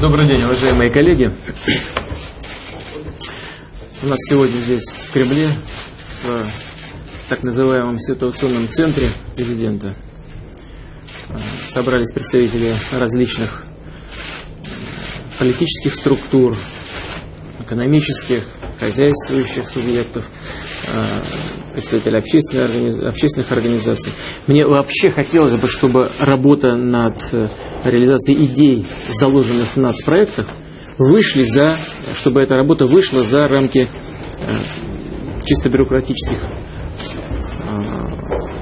Добрый день, уважаемые коллеги. У нас сегодня здесь, в Кремле, в так называемом ситуационном центре президента, собрались представители различных политических структур, экономических, хозяйствующих субъектов, представители общественных, организ... общественных организаций. Мне вообще хотелось бы, чтобы работа над э, реализацией идей, заложенных в нацпроектах, вышли за, чтобы эта работа вышла за рамки э, чисто бюрократических э,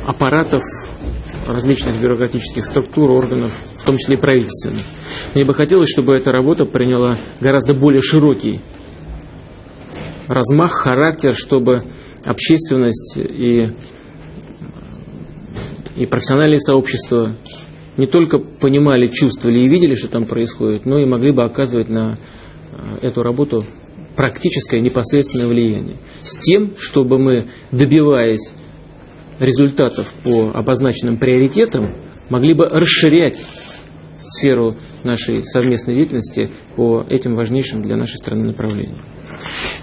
аппаратов, различных бюрократических структур, органов, в том числе и правительственных. Мне бы хотелось, чтобы эта работа приняла гораздо более широкий размах, характер, чтобы общественность и, и профессиональные сообщества не только понимали, чувствовали и видели, что там происходит, но и могли бы оказывать на э, эту работу практическое непосредственное влияние. С тем, чтобы мы, добиваясь результатов по обозначенным приоритетам, могли бы расширять сферу нашей совместной деятельности по этим важнейшим для нашей страны направлениям.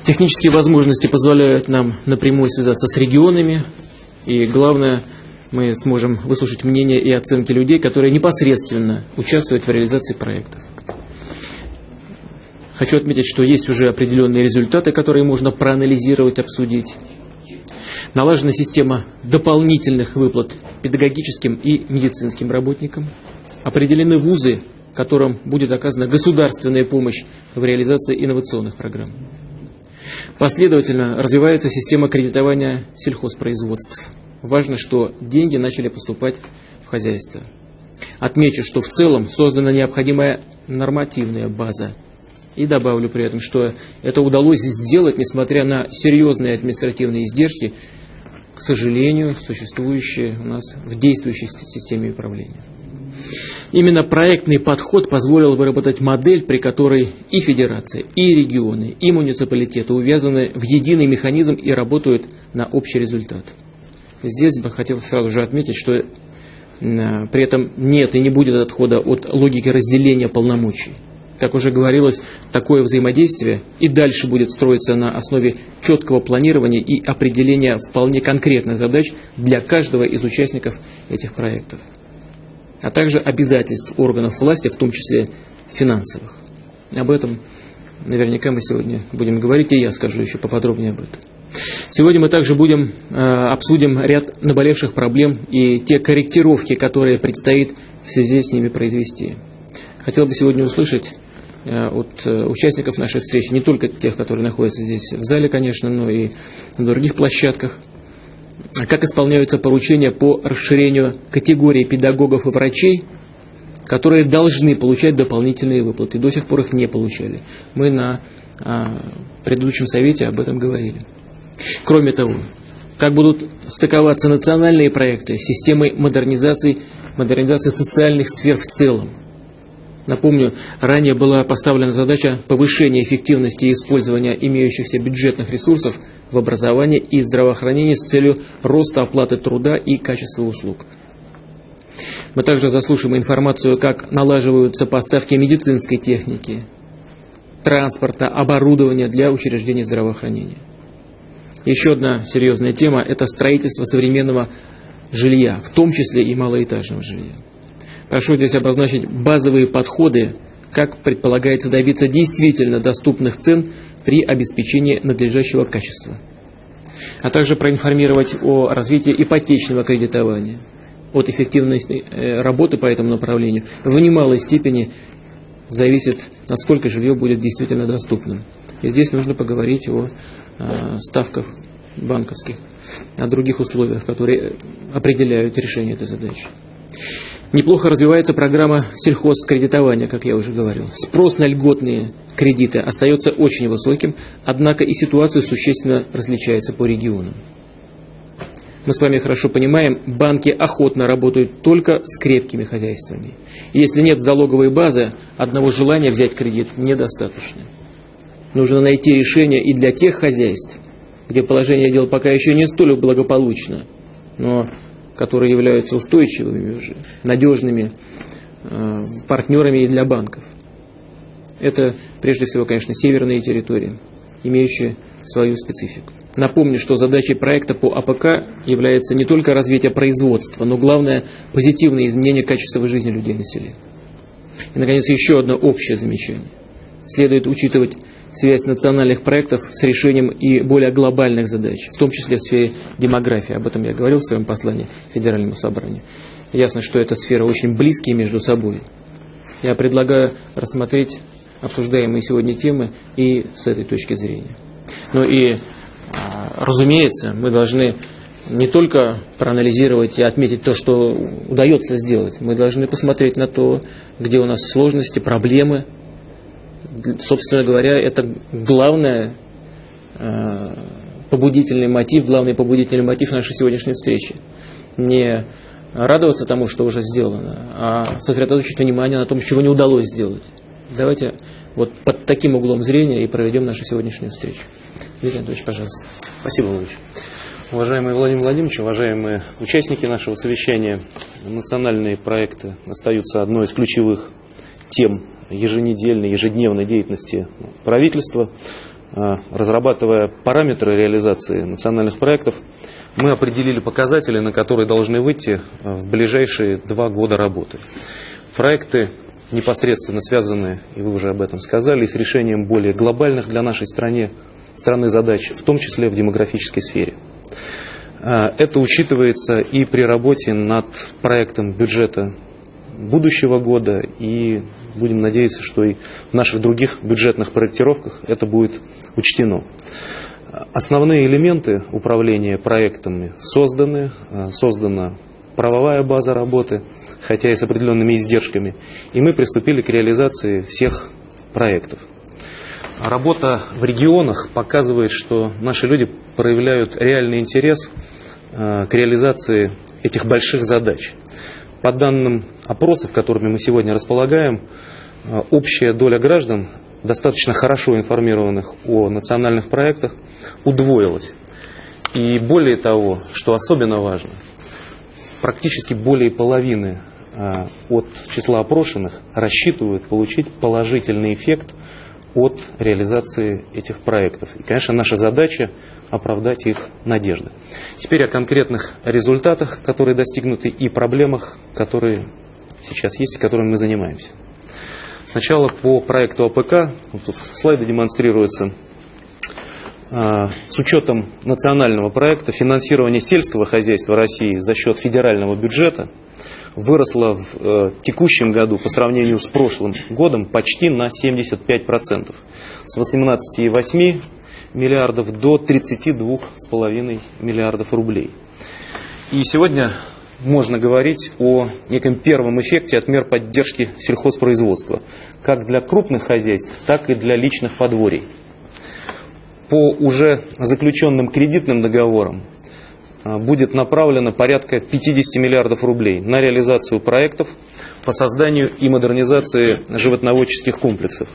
Технические возможности позволяют нам напрямую связаться с регионами, и главное, мы сможем выслушать мнение и оценки людей, которые непосредственно участвуют в реализации проектов. Хочу отметить, что есть уже определенные результаты, которые можно проанализировать, обсудить. Налажена система дополнительных выплат педагогическим и медицинским работникам. Определены вузы, которым будет оказана государственная помощь в реализации инновационных программ. Последовательно развивается система кредитования сельхозпроизводств. Важно, что деньги начали поступать в хозяйство. Отмечу, что в целом создана необходимая нормативная база. И добавлю при этом, что это удалось сделать, несмотря на серьезные административные издержки, к сожалению, существующие у нас в действующей системе управления. Именно проектный подход позволил выработать модель, при которой и федерация, и регионы, и муниципалитеты увязаны в единый механизм и работают на общий результат. Здесь бы хотел сразу же отметить, что э, при этом нет и не будет отхода от логики разделения полномочий. Как уже говорилось, такое взаимодействие и дальше будет строиться на основе четкого планирования и определения вполне конкретных задач для каждого из участников этих проектов а также обязательств органов власти, в том числе финансовых. Об этом наверняка мы сегодня будем говорить, и я скажу еще поподробнее об этом. Сегодня мы также будем э, обсудим ряд наболевших проблем и те корректировки, которые предстоит в связи с ними произвести. Хотел бы сегодня услышать э, от э, участников нашей встречи, не только тех, которые находятся здесь в зале, конечно, но и на других площадках – как исполняются поручения по расширению категории педагогов и врачей, которые должны получать дополнительные выплаты. До сих пор их не получали. Мы на а, предыдущем совете об этом говорили. Кроме того, как будут стыковаться национальные проекты с системой модернизации, модернизации социальных сфер в целом. Напомню, ранее была поставлена задача повышения эффективности использования имеющихся бюджетных ресурсов в образовании и здравоохранении с целью роста оплаты труда и качества услуг. Мы также заслушаем информацию, как налаживаются поставки медицинской техники, транспорта, оборудования для учреждений здравоохранения. Еще одна серьезная тема – это строительство современного жилья, в том числе и малоэтажного жилья. Прошу здесь обозначить базовые подходы, как предполагается добиться действительно доступных цен при обеспечении надлежащего качества. А также проинформировать о развитии ипотечного кредитования, от эффективности э, работы по этому направлению в немалой степени зависит, насколько жилье будет действительно доступным. И здесь нужно поговорить о э, ставках банковских, о других условиях, которые определяют решение этой задачи. Неплохо развивается программа сельхозкредитования, как я уже говорил. Спрос на льготные кредиты остается очень высоким, однако и ситуация существенно различается по регионам. Мы с вами хорошо понимаем, банки охотно работают только с крепкими хозяйствами. если нет залоговой базы, одного желания взять кредит недостаточно. Нужно найти решение и для тех хозяйств, где положение дел пока еще не столь благополучно, но которые являются устойчивыми уже, надежными э, партнерами и для банков. Это прежде всего, конечно, северные территории, имеющие свою специфику. Напомню, что задачей проекта по АПК является не только развитие производства, но главное – позитивное изменение качества жизни людей на селе. И, наконец, еще одно общее замечание. Следует учитывать связь национальных проектов с решением и более глобальных задач, в том числе в сфере демографии. Об этом я говорил в своем послании Федеральному собранию. Ясно, что эта сфера очень близкие между собой. Я предлагаю рассмотреть обсуждаемые сегодня темы и с этой точки зрения. Но и, а, разумеется, мы должны не только проанализировать и отметить то, что удается сделать, мы должны посмотреть на то, где у нас сложности, проблемы. Собственно говоря, это главное а, побудительный мотив, главный побудительный мотив нашей сегодняшней встречи. Не радоваться тому, что уже сделано, а сосредоточить внимание на том, чего не удалось сделать. Давайте вот под таким углом зрения и проведем нашу сегодняшнюю встречу. Дмитрий Анатольевич, пожалуйста. Спасибо, Владимир. Уважаемый Владимир Владимирович, уважаемые участники нашего совещания, национальные проекты остаются одной из ключевых тем еженедельной, ежедневной деятельности правительства. А, разрабатывая параметры реализации национальных проектов, мы определили показатели, на которые должны выйти э, в ближайшие два года работы. Проекты непосредственно связаны, и вы уже об этом сказали, с решением более глобальных для нашей страны, страны задач, в том числе в демографической сфере. Э, это учитывается и при работе над проектом бюджета будущего года, и будем надеяться, что и в наших других бюджетных проектировках это будет учтено. Основные элементы управления проектами созданы, э, создана правовая база работы, хотя и с определенными издержками, и мы приступили к реализации всех проектов. Работа в регионах показывает, что наши люди проявляют реальный интерес э, к реализации этих больших задач. По данным опросов, которыми мы сегодня располагаем, э, общая доля граждан достаточно хорошо информированных о национальных проектах удвоилось. И более того, что особенно важно, практически более половины а, от числа опрошенных рассчитывают получить положительный эффект от реализации этих проектов. И, конечно, наша задача оправдать их надежды. Теперь о конкретных результатах, которые достигнуты, и проблемах, которые сейчас есть и которыми мы занимаемся. Сначала по проекту АПК, вот тут слайды демонстрируются, а, с учетом национального проекта финансирование сельского хозяйства России за счет федерального бюджета выросло в э, текущем году по сравнению с прошлым годом почти на 75%. С 18,8 миллиардов до 32,5 миллиардов рублей. И сегодня можно говорить о неком первом эффекте от мер поддержки сельхозпроизводства, как для крупных хозяйств, так и для личных подворий. По уже заключенным кредитным договорам будет направлено порядка 50 миллиардов рублей на реализацию проектов по созданию и модернизации животноводческих комплексов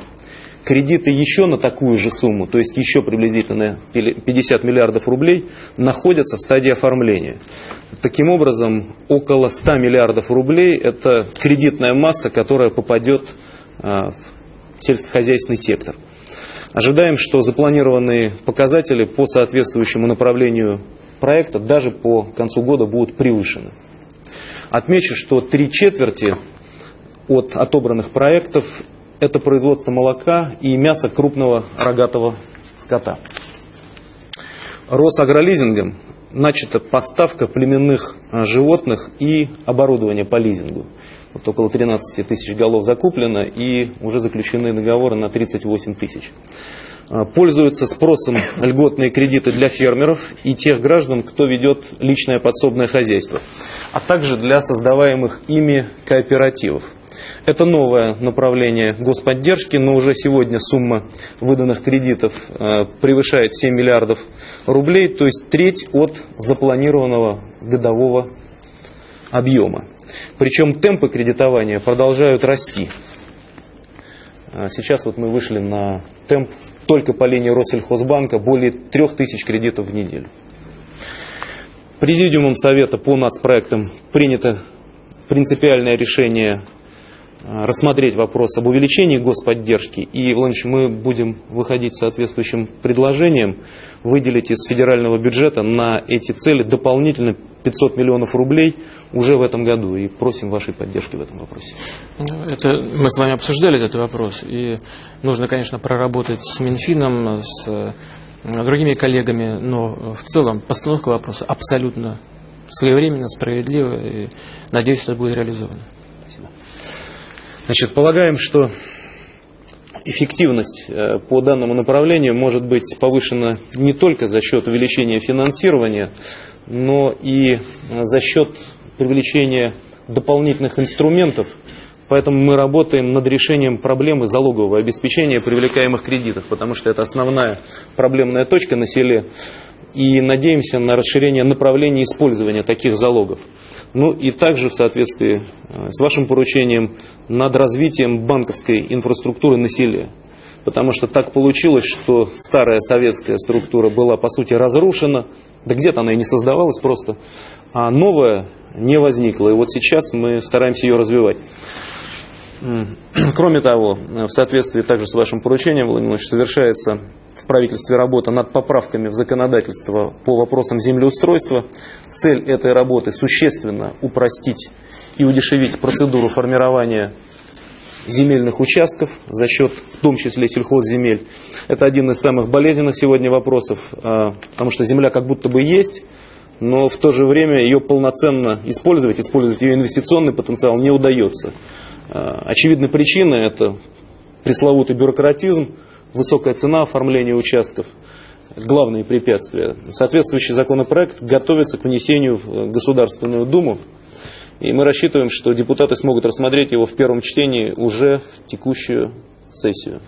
кредиты еще на такую же сумму, то есть еще приблизительно 50 миллиардов рублей, находятся в стадии оформления. Таким образом, около 100 миллиардов рублей – это кредитная масса, которая попадет а, в сельскохозяйственный сектор. Ожидаем, что запланированные показатели по соответствующему направлению проекта даже по концу года будут превышены. Отмечу, что три четверти от отобранных проектов это производство молока и мяса крупного рогатого скота. Росагролизингом начата поставка племенных а, животных и оборудования по лизингу. Вот около 13 тысяч голов закуплено и уже заключены договоры на 38 тысяч. А, пользуются спросом льготные кредиты для фермеров и тех граждан, кто ведет личное подсобное хозяйство, а также для создаваемых ими кооперативов. Это новое направление господдержки, но уже сегодня сумма выданных кредитов э, превышает 7 миллиардов рублей, то есть треть от запланированного годового объема. Причем темпы кредитования продолжают расти. А сейчас вот мы вышли на темп только по линии Россельхозбанка более 3000 кредитов в неделю. Президиумом Совета по нацпроектам принято принципиальное решение рассмотреть вопрос об увеличении господдержки. И, Владимирович, мы будем выходить соответствующим предложением выделить из федерального бюджета на эти цели дополнительно 500 миллионов рублей уже в этом году. И просим вашей поддержки в этом вопросе. Это, мы с вами обсуждали этот вопрос. И нужно, конечно, проработать с Минфином, с э, другими коллегами. Но в целом постановка вопроса абсолютно своевременно, справедливо. И надеюсь, это будет реализовано. Значит, полагаем, что эффективность э, по данному направлению может быть повышена не только за счет увеличения финансирования, но и за счет привлечения дополнительных инструментов. Поэтому мы работаем над решением проблемы залогового обеспечения привлекаемых кредитов, потому что это основная проблемная точка на селе. И надеемся на расширение направлений использования таких залогов. Ну и также в соответствии э, с вашим поручением над развитием банковской инфраструктуры на. Потому что так получилось, что старая советская структура была по сути разрушена, да где-то она и не создавалась просто, а новая не возникла. И вот сейчас мы стараемся ее развивать. Кроме того, в соответствии также с вашим поручением, Владимир Владимирович, совершается правительстве работа над поправками в законодательство по вопросам землеустройства. Цель этой работы существенно упростить и удешевить процедуру формирования земельных участков за счет, в том числе, сельхозземель. Это один из самых болезненных сегодня вопросов, а, потому что земля как будто бы есть, но в то же время ее полноценно использовать, использовать ее инвестиционный потенциал не удается. А, очевидная причина – это пресловутый бюрократизм, высокая цена оформления участков, главные препятствия. Соответствующий законопроект готовится к внесению в Государственную Думу. И мы рассчитываем, что депутаты смогут рассмотреть его в первом чтении уже в текущую сессию.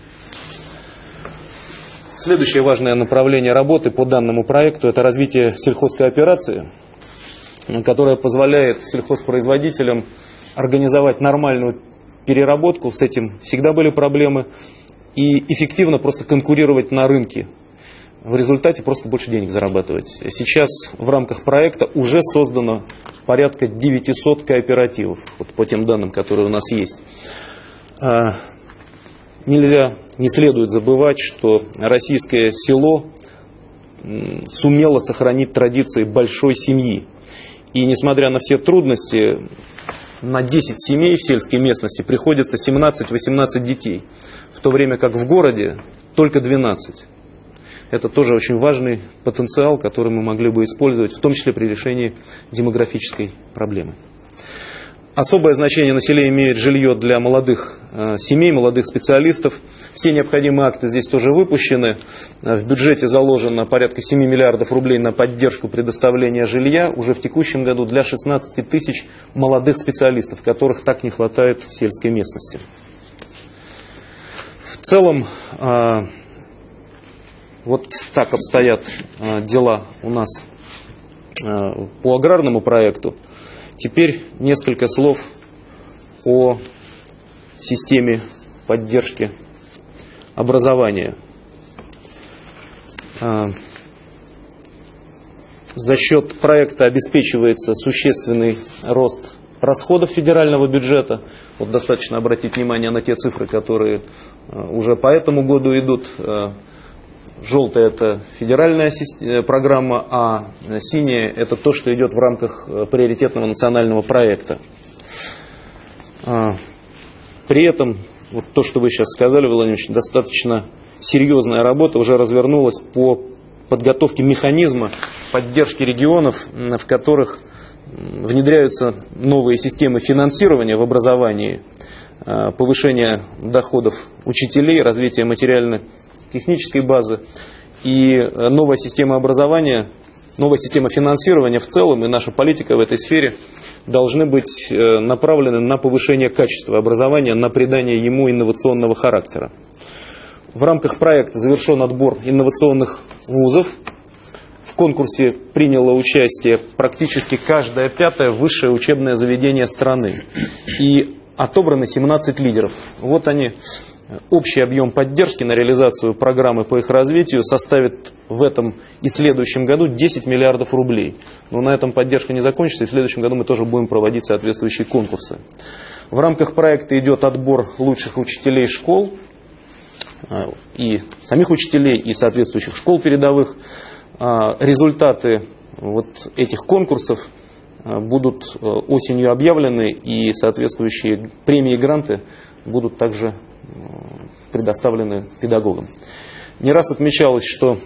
Следующее важное направление работы по данному проекту – это развитие сельхозкооперации, которая позволяет сельхозпроизводителям организовать нормальную переработку. С этим всегда были проблемы и эффективно просто конкурировать на рынке. В результате просто больше денег зарабатывать. Сейчас в рамках проекта уже создано порядка 900 кооперативов, вот по тем данным, которые у нас есть. А, нельзя, не следует забывать, что российское село сумело сохранить традиции большой семьи. И несмотря на все трудности, на 10 семей в сельской местности приходится 17-18 детей в то время как в городе только 12. Это тоже очень важный потенциал, который мы могли бы использовать, в том числе при решении демографической проблемы. Особое значение на селе имеет жилье для молодых э, семей, молодых специалистов. Все необходимые акты здесь тоже выпущены. Э, в бюджете заложено порядка 7 миллиардов рублей на поддержку предоставления жилья уже в текущем году для 16 тысяч молодых специалистов, которых так не хватает в сельской местности. В целом, а, вот так обстоят дела у нас по аграрному проекту. Теперь несколько слов о системе поддержки образования. За счет проекта обеспечивается существенный рост расходов федерального бюджета. Вот достаточно обратить внимание на те цифры, которые э, уже по этому году идут. Э, желтая это федеральная э, программа, а синяя это то, что идет в рамках приоритетного национального проекта. При этом, вот то, что вы сейчас сказали, Владимир Ильич, достаточно серьезная работа уже развернулась по подготовке механизма поддержки регионов, в которых внедряются новые системы финансирования в образовании, э, повышение доходов учителей, развитие материально-технической базы и э, новая система образования, новая система финансирования в целом и наша политика в этой сфере должны быть э, направлены на повышение качества образования, на придание ему инновационного характера. В рамках проекта завершен отбор инновационных вузов, конкурсе приняло участие практически каждое пятое высшее учебное заведение страны. И отобраны 17 лидеров. Вот они. Общий объем поддержки на реализацию программы по их развитию составит в этом и следующем году 10 миллиардов рублей. Но на этом поддержка не закончится, и в следующем году мы тоже будем проводить соответствующие конкурсы. В рамках проекта идет отбор лучших учителей школ, и самих учителей, и соответствующих школ передовых. Результаты вот этих конкурсов будут осенью объявлены, и соответствующие премии и гранты будут также предоставлены педагогам. Не раз отмечалось, что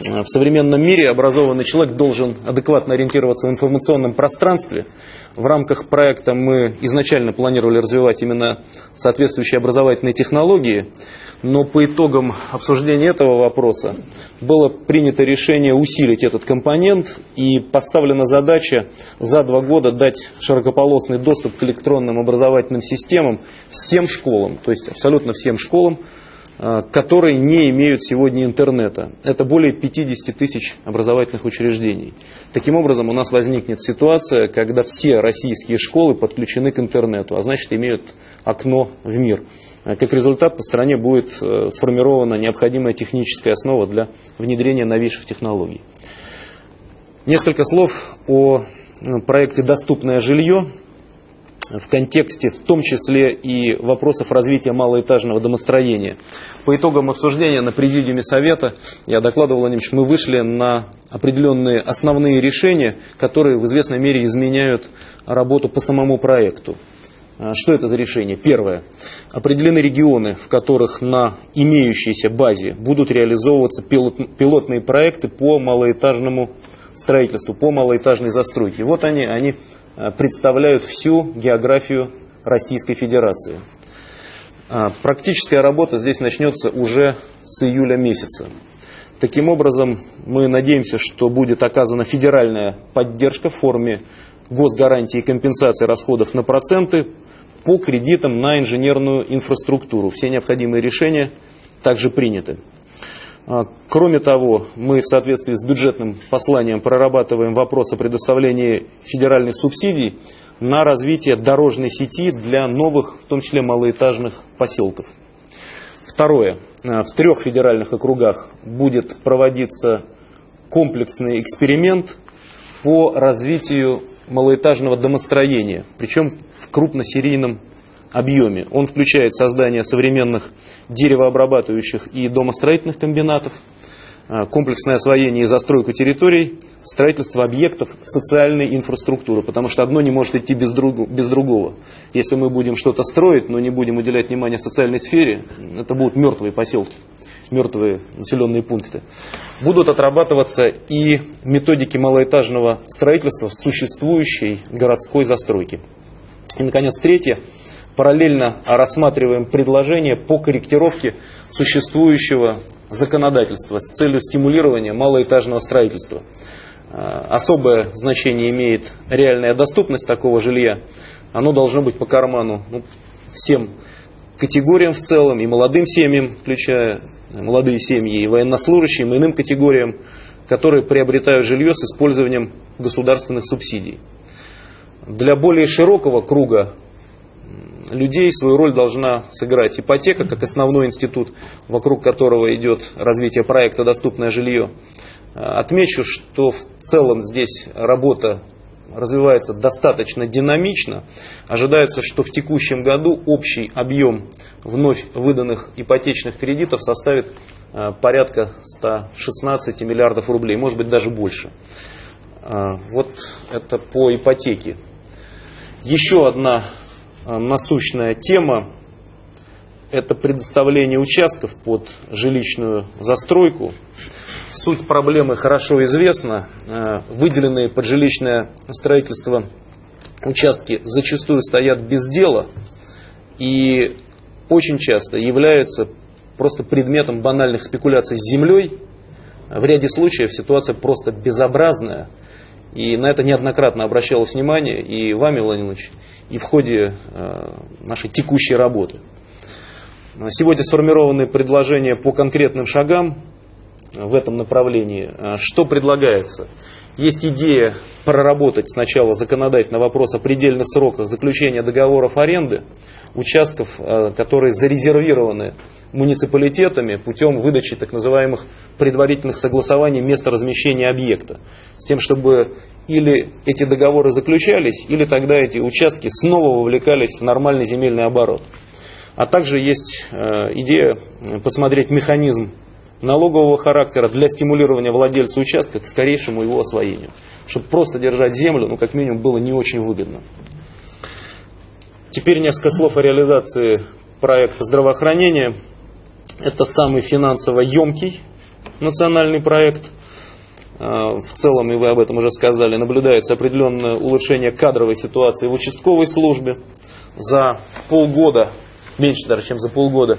в современном мире образованный человек должен адекватно ориентироваться в информационном пространстве. В рамках проекта мы изначально планировали развивать именно соответствующие образовательные технологии, но по итогам обсуждения этого вопроса было принято решение усилить этот компонент и поставлена задача за два года дать широкополосный доступ к электронным образовательным системам всем школам, то есть абсолютно всем школам, Э, которые не имеют сегодня интернета. Это более 50 тысяч образовательных учреждений. Таким образом, у нас возникнет ситуация, когда все российские школы подключены к интернету, а значит имеют окно в мир. Э, как результат, по стране будет э, сформирована необходимая техническая основа для внедрения новейших технологий. Несколько слов о проекте «Доступное жилье», в контексте в том числе и вопросов развития малоэтажного домостроения. По итогам обсуждения на президиуме Совета, я докладывал, Владимирович, мы вышли на определенные основные решения, которые в известной мере изменяют работу по самому проекту. А, что это за решение? Первое. Определены регионы, в которых на имеющейся базе будут реализовываться пилотные проекты по малоэтажному строительству, по малоэтажной застройке. Вот они, они представляют всю географию Российской Федерации. А, практическая работа здесь начнется уже с июля месяца. Таким образом, мы надеемся, что будет оказана федеральная поддержка в форме госгарантии и компенсации расходов на проценты по кредитам на инженерную инфраструктуру. Все необходимые решения также приняты. А, кроме того, мы в соответствии с бюджетным посланием прорабатываем вопрос о предоставлении федеральных субсидий на развитие дорожной сети для новых, в том числе малоэтажных поселков. Второе. А, в трех федеральных округах будет проводиться комплексный эксперимент по развитию малоэтажного домостроения, причем в крупносерийном объеме. Он включает создание современных деревообрабатывающих и домостроительных комбинатов, а, комплексное освоение и застройку территорий, строительство объектов социальной инфраструктуры, потому что одно не может идти без, друг, без другого. Если мы будем что-то строить, но не будем уделять внимание социальной сфере, это будут мертвые поселки, мертвые населенные пункты. Будут отрабатываться и методики малоэтажного строительства в существующей городской застройке. И, наконец, третье параллельно рассматриваем предложения по корректировке существующего законодательства с целью стимулирования малоэтажного строительства. А, особое значение имеет реальная доступность такого жилья. Оно должно быть по карману ну, всем категориям в целом, и молодым семьям, включая молодые семьи, и военнослужащим, и иным категориям, которые приобретают жилье с использованием государственных субсидий. Для более широкого круга людей свою роль должна сыграть ипотека, как основной институт, вокруг которого идет развитие проекта «Доступное жилье». Отмечу, что в целом здесь работа развивается достаточно динамично. Ожидается, что в текущем году общий объем вновь выданных ипотечных кредитов составит э, порядка 116 миллиардов рублей, может быть даже больше. Э, вот это по ипотеке. Еще одна Э, насущная тема – это предоставление участков под жилищную застройку. Суть проблемы хорошо известна. Э, выделенные под жилищное строительство участки зачастую стоят без дела и очень часто являются просто предметом банальных спекуляций с землей. В ряде случаев ситуация просто безобразная – и на это неоднократно обращалось внимание и вами, Владимир Ильич, и в ходе э, нашей текущей работы. Сегодня сформированы предложения по конкретным шагам в этом направлении. Э, что предлагается? Есть идея проработать сначала законодательно вопрос о предельных сроках заключения договоров аренды участков, э, которые зарезервированы муниципалитетами путем выдачи так называемых предварительных согласований места размещения объекта. С тем, чтобы или эти договоры заключались, или тогда эти участки снова вовлекались в нормальный земельный оборот. А также есть э, идея посмотреть механизм налогового характера для стимулирования владельца участка к скорейшему его освоению. Чтобы просто держать землю, ну, как минимум, было не очень выгодно. Теперь несколько слов о реализации проекта здравоохранения. Это самый финансово емкий национальный проект. А, в целом, и вы об этом уже сказали, наблюдается определенное улучшение кадровой ситуации в участковой службе. За полгода, меньше даже, чем за полгода,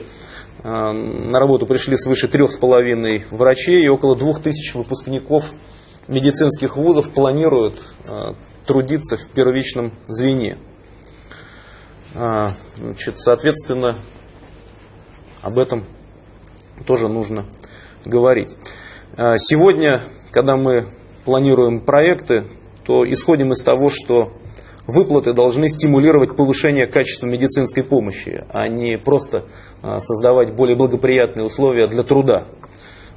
а, на работу пришли свыше трех с половиной врачей и около двух тысяч выпускников медицинских вузов планируют а, трудиться в первичном звене. Значит, соответственно, об этом тоже нужно говорить. Сегодня, когда мы планируем проекты, то исходим из того, что выплаты должны стимулировать повышение качества медицинской помощи, а не просто а, создавать более благоприятные условия для труда.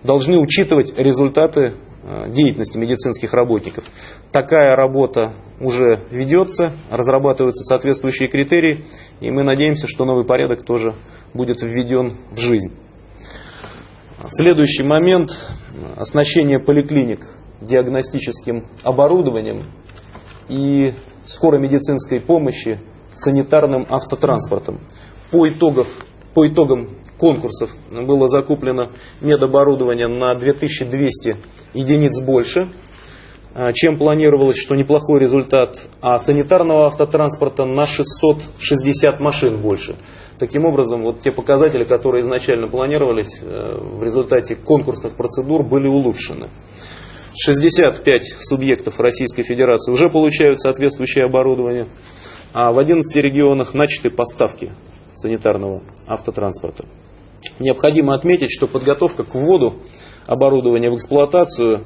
Должны учитывать результаты а, деятельности медицинских работников. Такая работа уже ведется, разрабатываются соответствующие критерии, и мы надеемся, что новый порядок тоже будет введен в жизнь. Следующий момент – оснащение поликлиник диагностическим оборудованием и скорой медицинской помощи санитарным автотранспортом. По, итогов, по итогам конкурсов было закуплено медоборудование на 2200 единиц больше, а, чем планировалось, что неплохой результат, а санитарного автотранспорта на 660 машин больше. Таким образом, вот те показатели, которые изначально планировались, э, в результате конкурсных процедур были улучшены. 65 субъектов Российской Федерации уже получают соответствующее оборудование, а в 11 регионах начаты поставки санитарного автотранспорта. Необходимо отметить, что подготовка к вводу оборудования в эксплуатацию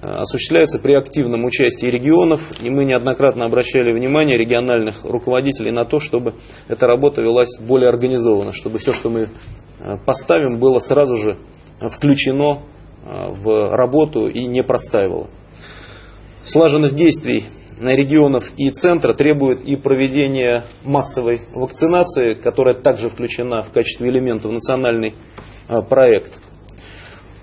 э, осуществляется при активном участии регионов, и мы неоднократно обращали внимание региональных руководителей на то, чтобы эта работа велась более организованно, чтобы все, что мы э, поставим, было сразу же включено Э, в работу и не простаивала. Слаженных действий регионов и центра требует и проведение массовой вакцинации, которая также включена в качестве элемента в национальный э, проект.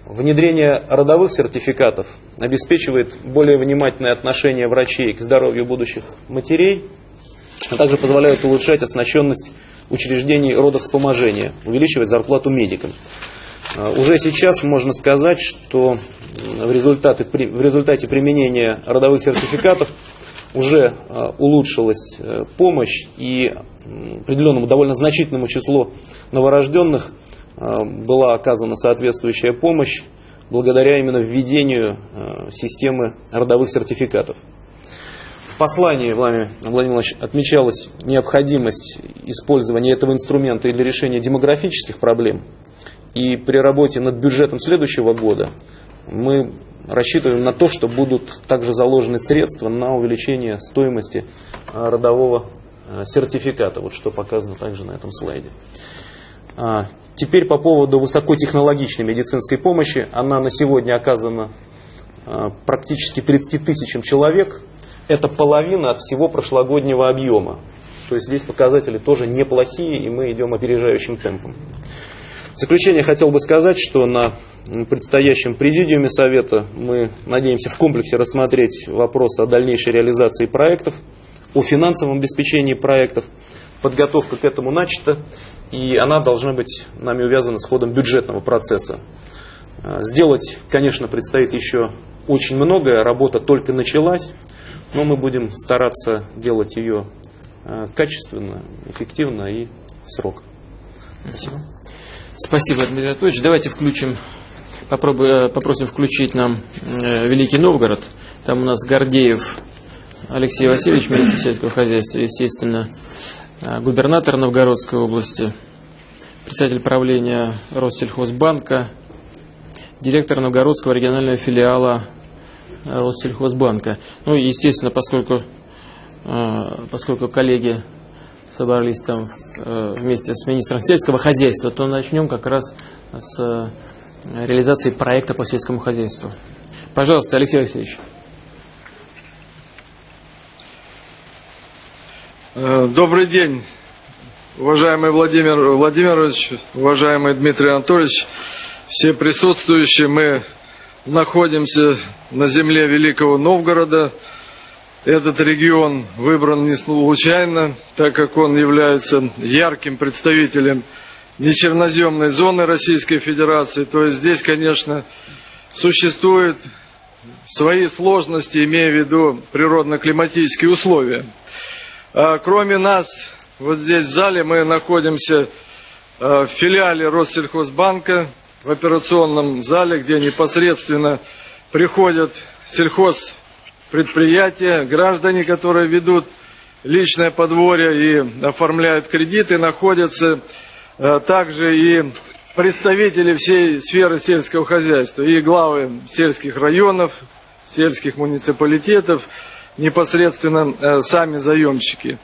Внедрение родовых сертификатов обеспечивает более внимательное отношение врачей к здоровью будущих матерей, а также позволяет улучшать оснащенность учреждений родовспоможения, увеличивать зарплату медикам. А, уже сейчас можно сказать, что в результате, в результате применения родовых сертификатов уже а, улучшилась э, помощь и определенному довольно значительному числу новорожденных а, была оказана соответствующая помощь благодаря именно введению системы родовых сертификатов. В послании Владимир Владимирович отмечалась необходимость использования этого инструмента для решения демографических проблем и при работе над бюджетом следующего года мы рассчитываем на то, что будут также заложены средства на увеличение стоимости а, родового а, сертификата, вот что показано также на этом слайде. А, теперь по поводу высокотехнологичной медицинской помощи. Она на сегодня оказана практически 30 тысячам человек. Это половина от всего прошлогоднего объема. То есть здесь показатели тоже неплохие, и мы идем опережающим темпом. В заключение хотел бы сказать, что на предстоящем президиуме Совета мы надеемся в комплексе рассмотреть вопрос о дальнейшей реализации проектов, о финансовом обеспечении проектов. Подготовка к этому начата, и она должна быть нами увязана с ходом бюджетного процесса. Сделать, конечно, предстоит еще очень многое, работа только началась, но мы будем стараться делать ее э, качественно, эффективно и в срок. Спасибо. Спасибо, Дмитрий Анатольевич. Давайте включим, попробуем, э, попросим включить нам э, Великий Новгород. Там у нас Гордеев Алексей Васильевич, министр сельского хозяйства, естественно, э, губернатор Новгородской области, председатель правления Россельхозбанка, директор Новгородского регионального филиала Россельхозбанка. Ну, естественно, поскольку, поскольку коллеги собрались там э, вместе с министром сельского хозяйства, то начнем как раз с э, реализации проекта по сельскому хозяйству. Пожалуйста, Алексей Алексеевич. Э, добрый день, уважаемый Владимир Владимирович, уважаемый Дмитрий Анатольевич, все присутствующие. Мы находимся на земле Великого Новгорода. Этот регион выбран не случайно, так как он является ярким представителем нечерноземной зоны Российской Федерации. То есть здесь, конечно, существуют свои сложности, имея в виду природно-климатические условия. А, кроме нас, вот здесь в зале мы находимся а, в филиале Россельхозбанка, в операционном зале, где непосредственно приходят сельхозпредприятия, граждане, которые ведут личное подворье и оформляют кредиты, находятся а, также и представители всей сферы сельского хозяйства, и главы сельских районов, сельских муниципалитетов, непосредственно э, сами заемщики.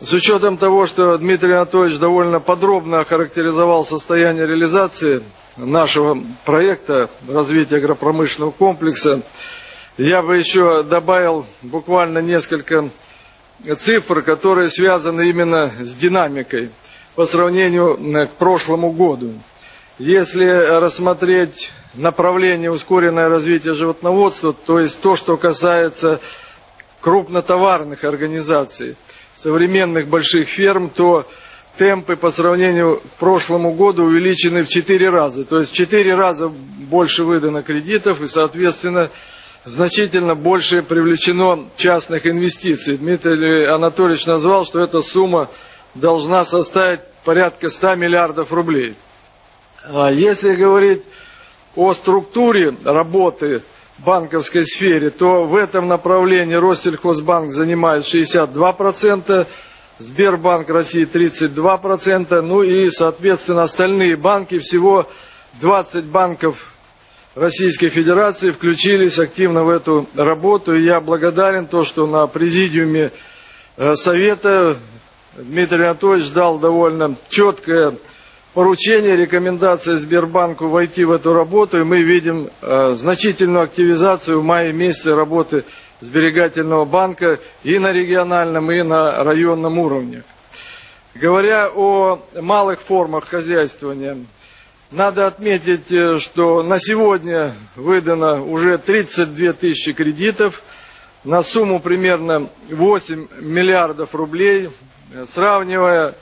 С учетом того, что Дмитрий Анатольевич довольно подробно охарактеризовал состояние реализации нашего проекта развития агропромышленного комплекса, я бы еще добавил буквально несколько цифр, которые связаны именно с динамикой по сравнению э, к прошлому году. Если рассмотреть направление ускоренное развитие животноводства, то есть то, что касается крупнотоварных организаций, современных больших ферм, то темпы по сравнению к прошлому году увеличены в 4 раза. То есть в 4 раза больше выдано кредитов и, соответственно, значительно больше привлечено частных инвестиций. Дмитрий Анатольевич назвал, что эта сумма должна составить порядка 100 миллиардов рублей. А если говорить о структуре работы банковской сфере, то в этом направлении Россельхозбанк занимает 62%, Сбербанк России 32%, ну и, соответственно, остальные банки, всего 20 банков Российской Федерации включились активно в эту работу. И я благодарен то, что на президиуме э, Совета Дмитрий Анатольевич дал довольно четкое поручение, рекомендация Сбербанку войти в эту работу, и мы видим э, значительную активизацию в мае месяце работы сберегательного банка и на региональном, и на районном уровне. Говоря о малых формах хозяйствования, надо отметить, э, что на сегодня выдано уже 32 тысячи кредитов на сумму примерно 8 миллиардов рублей. Сравнивая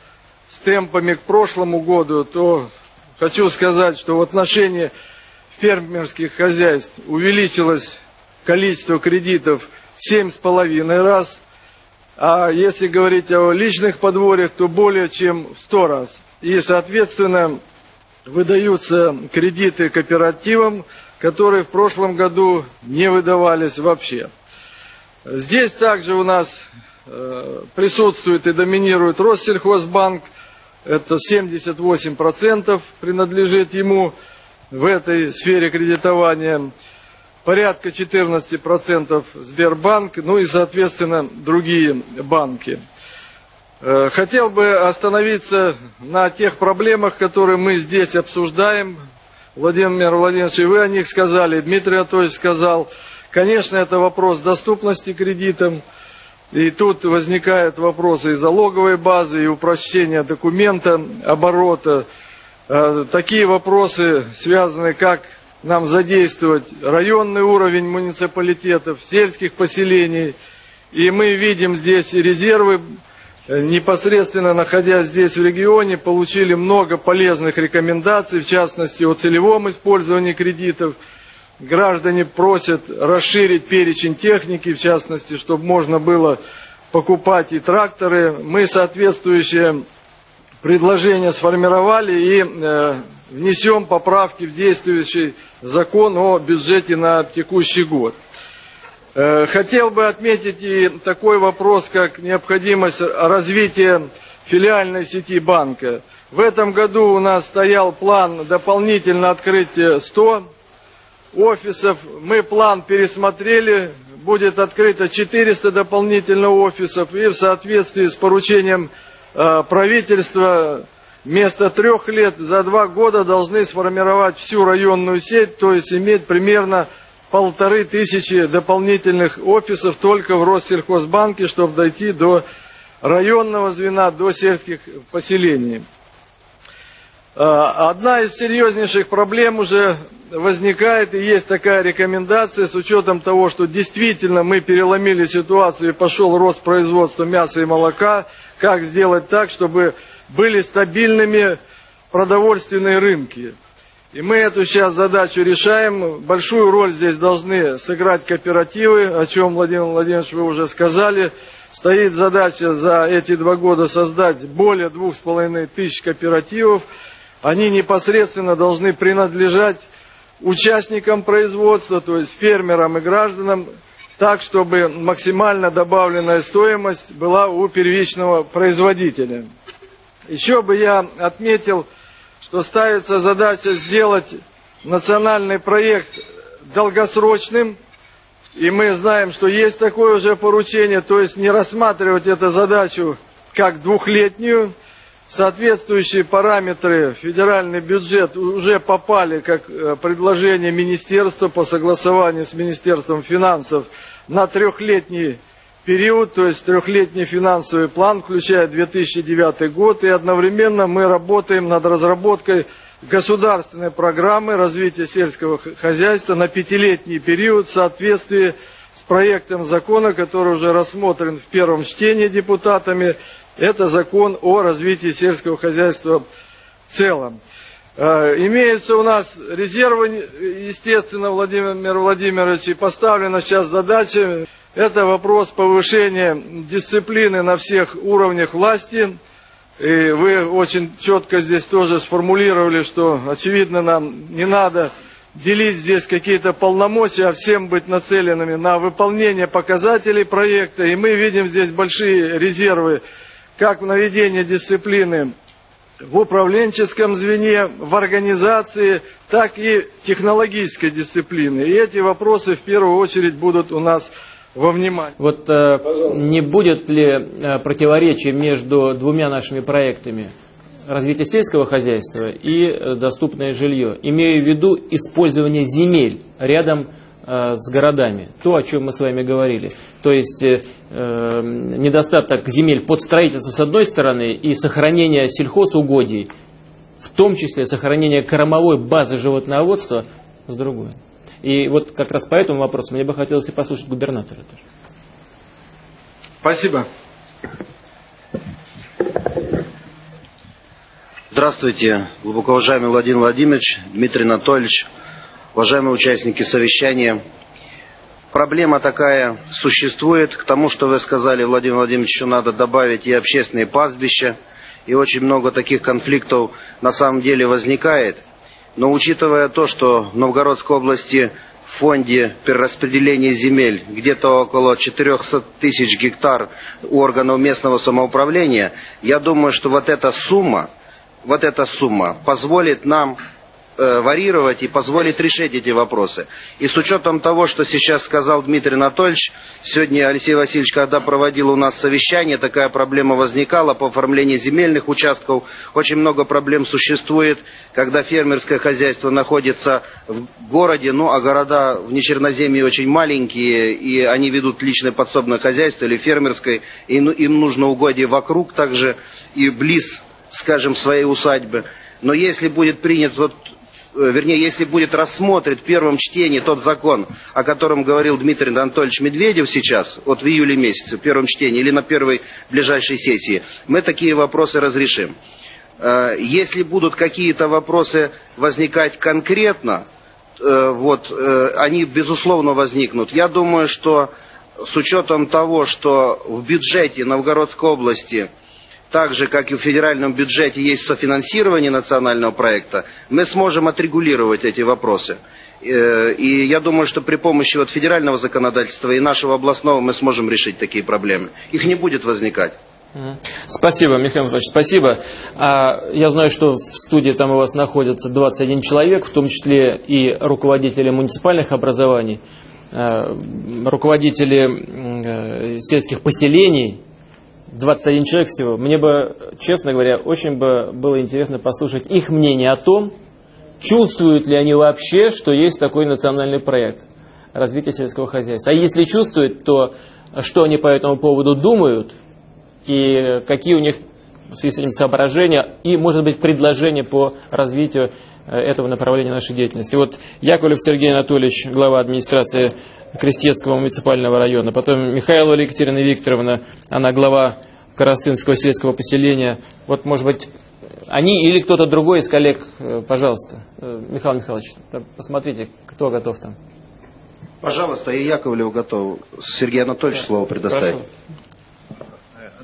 с темпами к прошлому году, то хочу сказать, что в отношении фермерских хозяйств увеличилось количество кредитов в 7,5 раз, а если говорить о личных подворьях, то более чем в 100 раз. И, соответственно, выдаются кредиты кооперативам, которые в прошлом году не выдавались вообще. Здесь также у нас э, присутствует и доминирует Россельхозбанк – это 78% принадлежит ему в этой сфере кредитования, порядка 14% Сбербанк, ну и, соответственно, другие банки. Э, хотел бы остановиться на тех проблемах, которые мы здесь обсуждаем. Владимир Владимирович, и вы о них сказали, Дмитрий Анатольевич сказал. Конечно, это вопрос доступности кредитам, и тут возникают вопросы и залоговой базы, и упрощения документа, оборота. Э, такие вопросы связаны, как нам задействовать районный уровень муниципалитетов, сельских поселений. И мы видим здесь резервы, э, непосредственно находясь здесь в регионе, получили много полезных рекомендаций, в частности о целевом использовании кредитов – граждане просят расширить перечень техники, в частности, чтобы можно было покупать и тракторы. Мы соответствующее предложение сформировали и э, внесем поправки в действующий закон о бюджете на текущий год. Э, хотел бы отметить и такой вопрос, как необходимость развития филиальной сети банка. В этом году у нас стоял план дополнительно открыть 100 офисов. Мы план пересмотрели, будет открыто 400 дополнительных офисов и в соответствии с поручением э, правительство вместо трех лет за два года должны сформировать всю районную сеть, то есть иметь примерно полторы тысячи дополнительных офисов только в Россельхозбанке, чтобы дойти до районного звена, до сельских поселений. Одна из серьезнейших проблем уже возникает, и есть такая рекомендация, с учетом того, что действительно мы переломили ситуацию и пошел рост производства мяса и молока, как сделать так, чтобы были стабильными продовольственные рынки. И мы эту сейчас задачу решаем. Большую роль здесь должны сыграть кооперативы, о чем, Владимир Владимирович, вы уже сказали. Стоит задача за эти два года создать более двух с половиной тысяч кооперативов. Они непосредственно должны принадлежать участникам производства, то есть фермерам и гражданам, так, чтобы максимально добавленная стоимость была у первичного производителя. Еще бы я отметил, что ставится задача сделать национальный проект долгосрочным, и мы знаем, что есть такое уже поручение, то есть не рассматривать эту задачу как двухлетнюю. Соответствующие параметры федеральный бюджет уже попали как э, предложение министерства по согласованию с Министерством финансов на трехлетний период, то есть трехлетний финансовый план, включая 2009 год, и одновременно мы работаем над разработкой государственной программы развития сельского хозяйства на пятилетний период в соответствии с проектом закона, который уже рассмотрен в первом чтении депутатами. Это закон о развитии сельского хозяйства в целом. Э, имеются у нас резервы, естественно, Владимир Владимирович, и поставлена сейчас задача это вопрос повышения дисциплины на всех уровнях власти. И вы очень четко здесь тоже сформулировали, что, очевидно, нам не надо делить здесь какие-то полномочия, а всем быть нацеленными на выполнение показателей проекта. И мы видим здесь большие резервы как в наведении дисциплины в управленческом звене, в организации, так и технологической дисциплины. И эти вопросы в первую очередь будут у нас во внимание. Вот э, не будет ли э, противоречия между двумя нашими проектами развитие сельского хозяйства и э, доступное жилье, имея в виду использование земель рядом э, с городами, то, о чем мы с вами говорили. То есть э, э недостаток земель под строительство с одной стороны и сохранение сельхозугодий, в том числе сохранение кормовой базы животноводства с другой. И вот как раз по этому вопросу мне бы хотелось и послушать губернатора тоже. Спасибо. Здравствуйте, глубоко уважаемый Владимир Владимирович, Дмитрий Анатольевич, уважаемые участники совещания. Проблема такая существует. К тому, что вы сказали, Владимир Владимирович, еще надо добавить и общественные пастбища. И очень много таких конфликтов на самом деле возникает – но учитывая то, что в Новгородской области в фонде перераспределения земель где-то около 400 тысяч гектар у органов местного самоуправления, я думаю, что вот эта сумма, вот эта сумма позволит нам Э, варьировать и позволит решить эти вопросы. И с учетом того, что сейчас сказал Дмитрий Анатольевич, сегодня Алексей Васильевич, когда проводил у нас совещание, такая проблема возникала по оформлению земельных участков. Очень много проблем существует, когда фермерское хозяйство находится в городе, ну а города в Нечерноземье очень маленькие, и они ведут личное подсобное хозяйство или фермерское, и ну, им нужно угодие вокруг также и близ, скажем, своей усадьбы. Но если будет принят вот вернее, если будет рассмотрен в первом чтении тот закон, о котором говорил Дмитрий Анатольевич Медведев сейчас, вот в июле месяце, в первом чтении или на первой ближайшей сессии, мы такие вопросы разрешим. Э, если будут какие-то вопросы возникать конкретно, э, вот, они безусловно возникнут. Я думаю, что с учетом того, что в бюджете Новгородской области – так же, как и в федеральном бюджете есть софинансирование национального проекта, мы сможем отрегулировать эти вопросы. Э, и я думаю, что при помощи вот федерального законодательства и нашего областного мы сможем решить такие проблемы. Их не будет возникать. Спасибо, Михаил Михайлович, спасибо. А, я знаю, что в студии там у вас находится 21 человек, в том числе и руководители муниципальных образований, а, руководители э, сельских поселений, 21 человек всего. Мне бы, честно говоря, очень бы было интересно послушать их мнение о том, чувствуют ли они вообще, что есть такой национальный проект развития сельского хозяйства. А если чувствуют, то что они по этому поводу думают и какие у них в связи с этим соображения и, может быть, предложения по развитию э, этого направления нашей деятельности. Вот Яковлев Сергей Анатольевич, глава администрации Крестецкого муниципального района, потом Михайлова Екатерина Викторовна, она глава Коростынского сельского поселения. Вот, может быть, они или кто-то другой из коллег, э, пожалуйста. Э, Михаил Михайлович, посмотрите, кто готов там. Пожалуйста, и Яковлев готов. Сергей Анатольевич слово предоставить. Прошу.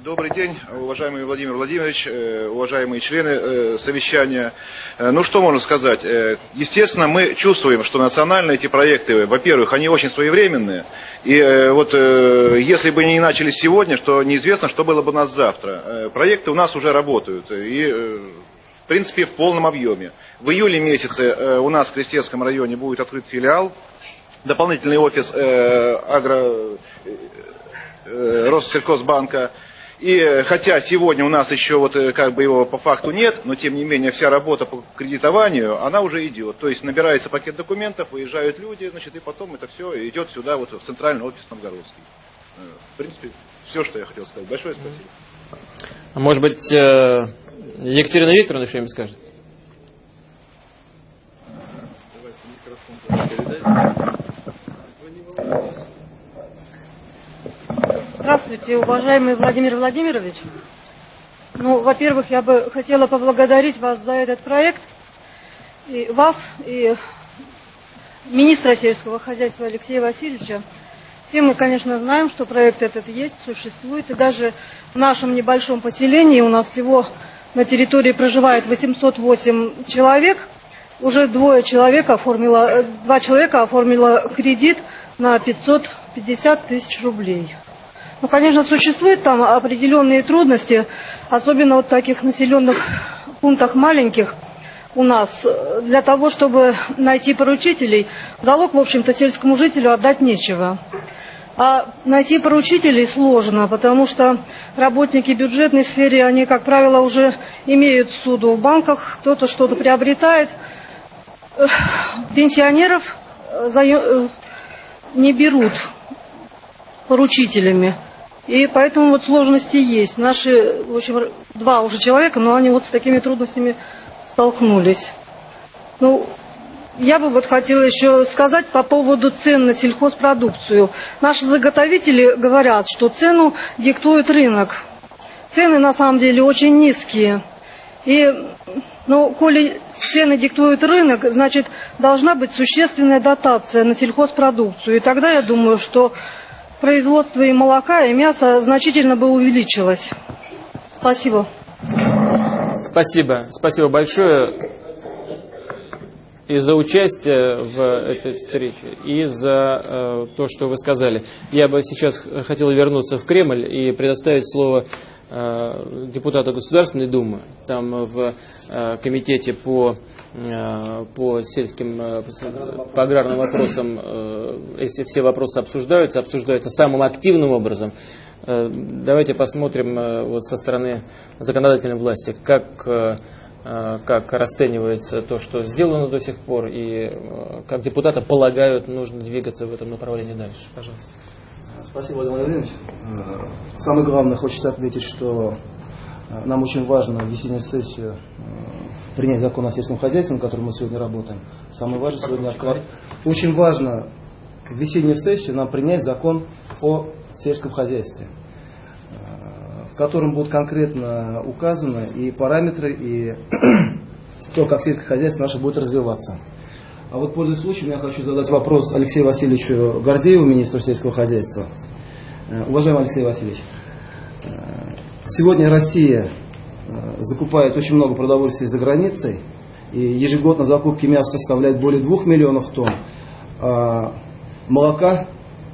Добрый день, уважаемый Владимир Владимирович, э, уважаемые члены э, совещания. Э, Ну что можно сказать? Естественно, мы чувствуем, что национальные эти проекты, во-первых, они очень своевременные. И вот если бы не начались сегодня, что неизвестно, что было бы у нас завтра. Проекты у нас уже работают. И в принципе, в полном объеме. В июле месяце у нас в Крестецком районе будет открыт филиал, дополнительный офис агро, Россельхозбанка. И э, хотя сегодня у нас еще вот э, как бы его по факту нет, но тем не менее вся работа по кредитованию, она уже идет. То есть набирается пакет документов, выезжают люди, значит, и потом это все идет сюда, вот в центральный офис Новгородский. Э, В принципе, все, что я хотел сказать. Большое спасибо. А Может быть, Екатерина Викторовна что-нибудь скажет? Здравствуйте, уважаемый Владимир Владимирович. Ну, во-первых, я бы хотела поблагодарить вас за этот проект. И вас, и министра сельского хозяйства Алексея Васильевича. Все мы, конечно, знаем, что проект этот есть, существует. И даже в нашем небольшом поселении у нас всего на территории проживает 808 человек. Уже двое человек оформило, э, два человека оформило кредит на 550 тысяч рублей. Ну, конечно, существуют там определенные трудности, особенно вот в таких населенных пунктах маленьких у нас. Для того, чтобы найти поручителей, залог, в общем-то, сельскому жителю отдать нечего. А найти поручителей сложно, потому что работники бюджетной сферы, они, как правило, уже имеют суду в банках, кто-то что-то приобретает. Пенсионеров э, э, не берут поручителями. И поэтому вот сложности есть. Наши, в общем, два уже человека, но они вот с такими трудностями столкнулись. Ну, я бы вот хотела еще сказать по поводу цен на сельхозпродукцию. Наши заготовители говорят, что цену диктует рынок. Цены на самом деле очень низкие. И, ну, коли цены диктует рынок, значит, должна быть существенная дотация на сельхозпродукцию. И тогда я думаю, что производство и молока, и мяса значительно бы увеличилось. Спасибо. Спасибо. Спасибо большое и за участие в этой встрече, и за э, то, что вы сказали. Я бы сейчас хотел вернуться в Кремль и предоставить слово э, депутату Государственной Думы. Там в э, комитете по по сельским, э, по аграрным вопросам, э, если все вопросы обсуждаются, обсуждаются самым активным образом. Э, Давайте посмотрим э, вот со стороны законодательной власти, как, э, э, как расценивается то, что сделано до сих пор, и э, как депутаты полагают, нужно двигаться в этом направлении дальше. Пожалуйста. Спасибо, Владимир Владимирович. Э, Самое главное, хочется отметить, что э, нам очень важно в весеннюю сессию э, принять закон о сельском хозяйстве, на котором мы сегодня работаем. Самое важное сегодня. Очень важно в весеннюю сессию нам принять закон о сельском хозяйстве, э, в котором будут конкретно указаны и параметры, и то, как сельское хозяйство наше будет развиваться. А вот, пользуясь случаем, я хочу задать вопрос Алексею Васильевичу Гордееву, министру сельского хозяйства. Э, Уважаемый Алексей Васильевич, сегодня Россия э, закупает очень много продовольствия за границей, и ежегодно закупки мяса составляют более 2 миллионов тонн, а молока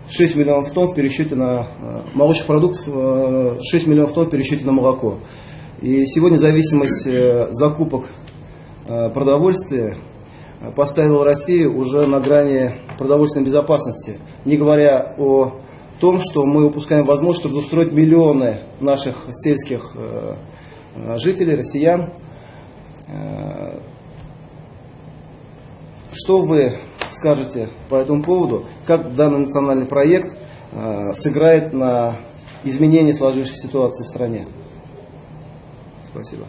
6 миллионов тонн в пересчете на э, молочных продуктов, э, 6 миллионов тонн в пересчете на молоко. И сегодня зависимость э, закупок э, продовольствия э, поставила Россию уже на грани продовольственной безопасности, не говоря о том, что мы упускаем возможность трудоустроить миллионы наших сельских э, э, жителей, россиян. Э, что вы скажете по этому поводу? Как данный национальный проект сыграет на изменение сложившейся ситуации в стране? Спасибо.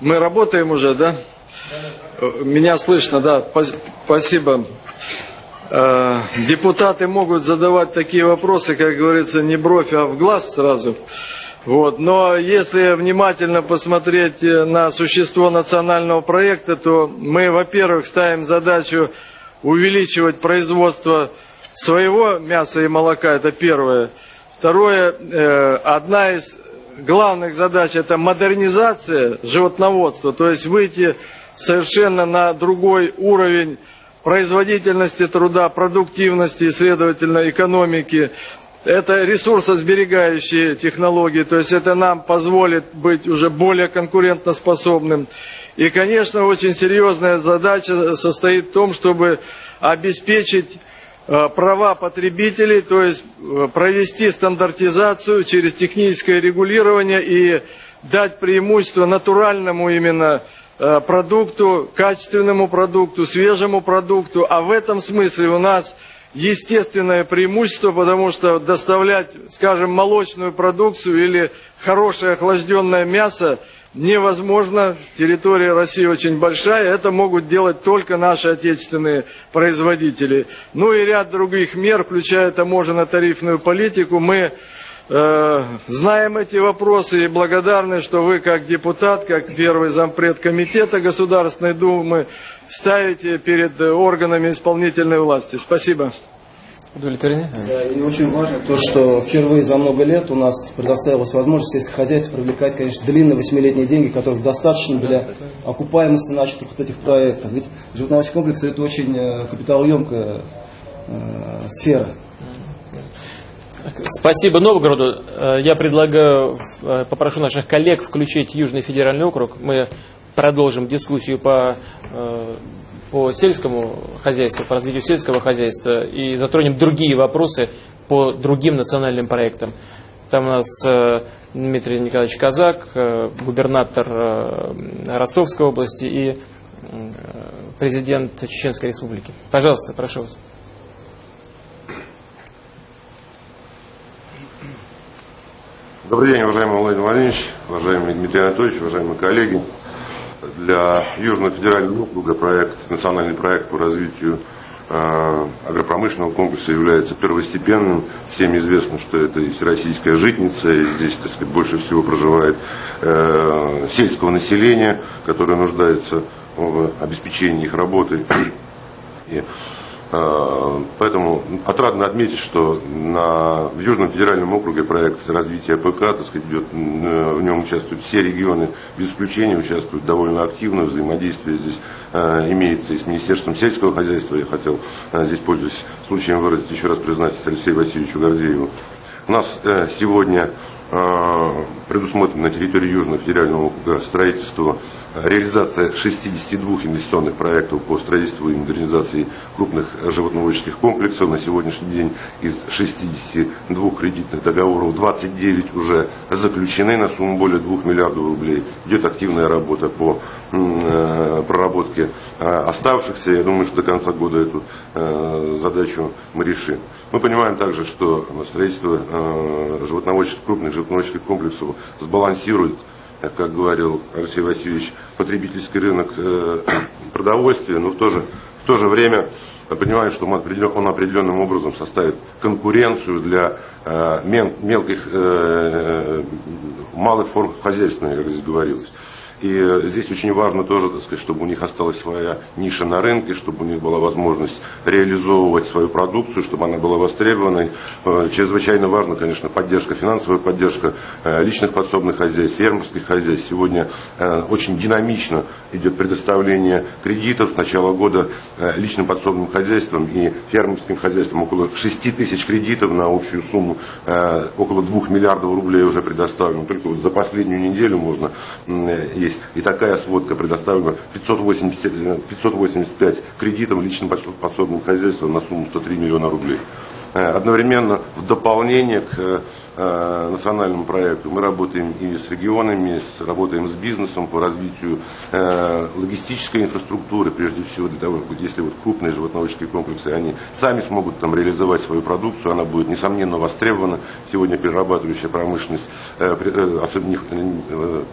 Мы работаем уже, да? Меня слышно, да. Спасибо. Э, депутаты могут задавать такие вопросы, как говорится, не бровь, а в глаз сразу. Вот. Но если внимательно посмотреть на существо национального проекта, то мы, во-первых, ставим задачу увеличивать производство своего мяса и молока, это первое. Второе, э, одна из главных задач это модернизация животноводства, то есть выйти совершенно на другой уровень производительности труда, продуктивности следовательно, экономики. Это ресурсосберегающие технологии, то есть это нам позволит быть уже более конкурентоспособным. И, конечно, очень серьезная задача состоит в том, чтобы обеспечить э, права потребителей, то есть э, провести стандартизацию через техническое регулирование и дать преимущество натуральному именно продукту, качественному продукту, свежему продукту. А в этом смысле у нас естественное преимущество, потому что доставлять, скажем, молочную продукцию или хорошее охлажденное мясо невозможно. Территория России очень большая. Это могут делать только наши отечественные производители. Ну и ряд других мер, включая таможенно-тарифную политику, мы Э, знаем эти вопросы и благодарны, что вы как депутат, как первый зампред комитета Государственной Думы ставите перед органами исполнительной власти. Спасибо. Удовлетворены? Да, и очень важно то, что впервые за много лет у нас предоставилась возможность сельское хозяйство привлекать, конечно, длинные восьмилетние деньги, которых достаточно для окупаемости начатых вот этих проектов. Ведь животноводчий комплекс это очень э, капиталоемкая э, сфера. Спасибо Новгороду. Э, я предлагаю, э, попрошу наших коллег включить Южный федеральный округ. Мы продолжим дискуссию по, э, по сельскому хозяйству, по развитию сельского хозяйства и затронем другие вопросы по другим национальным проектам. Там у нас Дмитрий Николаевич Казак, губернатор Ростовской области и президент Чеченской Республики. Пожалуйста, прошу вас. Добрый день, уважаемый Владимир Владимирович, уважаемый Дмитрий Анатольевич, уважаемые коллеги. Для Южного федерального округа проект, национальный проект по развитию э, агропромышленного комплекса является первостепенным. Всем известно, что это и всероссийская житница, и здесь, так сказать, больше всего проживает э, сельского населения, которое нуждается в обеспечении их работы. И поэтому отрадно отметить, что на, в Южном федеральном округе проект развития ПК, так сказать, идет, в нем участвуют все регионы, без исключения участвуют довольно активно, взаимодействие здесь э, имеется и с Министерством сельского хозяйства. Я хотел э, здесь, пользуясь случаем, выразить еще раз признательность Алексею Васильевичу Гордееву. У нас э, сегодня э, предусмотрено на территории Южного федерального округа строительство реализация 62 инвестиционных проектов по строительству и модернизации крупных животноводческих комплексов. На сегодняшний день из 62 кредитных договоров 29 уже заключены на сумму более 2 миллиардов рублей. Идет активная работа по э, проработке э, оставшихся. Я думаю, что до конца года эту э, задачу мы решим. Мы понимаем также, что строительство животноводческих, крупных животноводческих комплексов сбалансирует как говорил Алексей Васильевич, потребительский рынок э, продовольствия, но в то же, в то же время понимаем, что он, определенным образом составит конкуренцию для э, мелких, э, малых форм хозяйственных, как здесь говорилось. И э, здесь очень важно тоже, так сказать, чтобы у них осталась своя ниша на рынке, чтобы у них была возможность реализовывать свою продукцию, чтобы она была востребованной. Э, чрезвычайно важно, конечно, поддержка, финансовая поддержка э, личных подсобных хозяйств, фермерских хозяйств. Сегодня очень динамично идет предоставление кредитов. С начала года личным подсобным хозяйствам и фермерским хозяйствам около 6 тысяч кредитов на общую сумму около 2 миллиардов рублей уже предоставлено. Только вот за последнюю неделю можно есть. И такая сводка предоставлена 580, 585 кредитам личным подсобным хозяйствам на сумму 103 миллиона рублей. Одновременно в дополнение к Э, национальному проекту. Мы работаем и с регионами, с, работаем с бизнесом по развитию э, логистической инфраструктуры, прежде всего для того, чтобы если вот крупные животноводческие комплексы, они сами смогут там реализовать свою продукцию, она будет несомненно востребована. Сегодня перерабатывающая промышленность э, э, особенно э,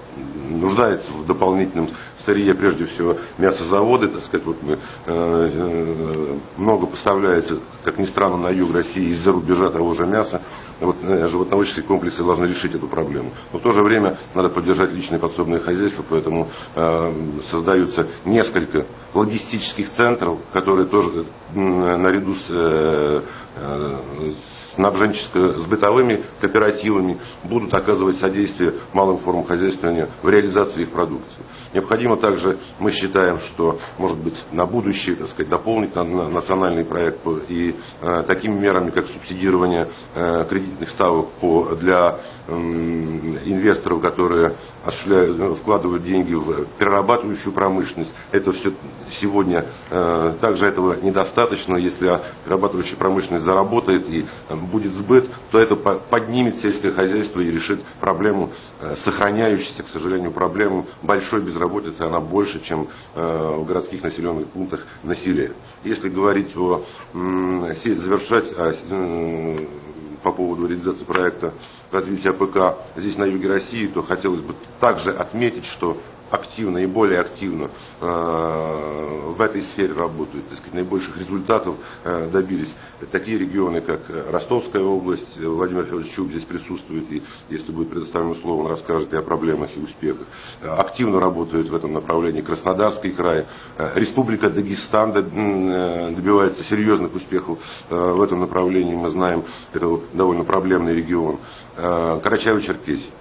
нуждается в дополнительном сырье, прежде всего мясозаводы, так сказать, вот мы, э, э, много поставляется, как ни странно, на юг России из-за рубежа того же мяса. Вот, э, животноводческие комплексы должны решить эту проблему. Но в то же время надо поддержать личные подсобные хозяйства, поэтому создаются несколько логистических центров, которые тоже наряду с, э, снабженческо с бытовыми кооперативами будут оказывать содействие малым формам хозяйствования в реализации их продукции. Необходимо также, мы считаем, что, может быть, на будущее, так сказать, дополнить на, на национальный проект и э, такими мерами, как субсидирование э, кредитных ставок по, для э, инвесторов, которые э, вкладывают деньги в перерабатывающую промышленность. Это все сегодня э, также этого недостаточно. Если перерабатывающая промышленность заработает и э, будет сбыт, то это поднимет сельское хозяйство и решит проблему э, сохраняющейся, к сожалению, проблему большой безработицы. Она больше, чем э, в городских населенных пунктах на селе. Если говорить о завершать э, по поводу реализации проекта развития АПК здесь на юге России, то хотелось бы также отметить, что активно и более активно э, в этой сфере работают, так сказать, наибольших результатов э, добились такие регионы, как Ростовская область, Владимир Федорович Чуб здесь присутствует, и если будет предоставлено слово, он расскажет и о проблемах, и успехах. Активно работают в этом направлении Краснодарский край, Республика Дагестан э, добивается серьезных успехов в этом направлении, мы знаем, это довольно проблемный регион. Карачаево-Черкесия.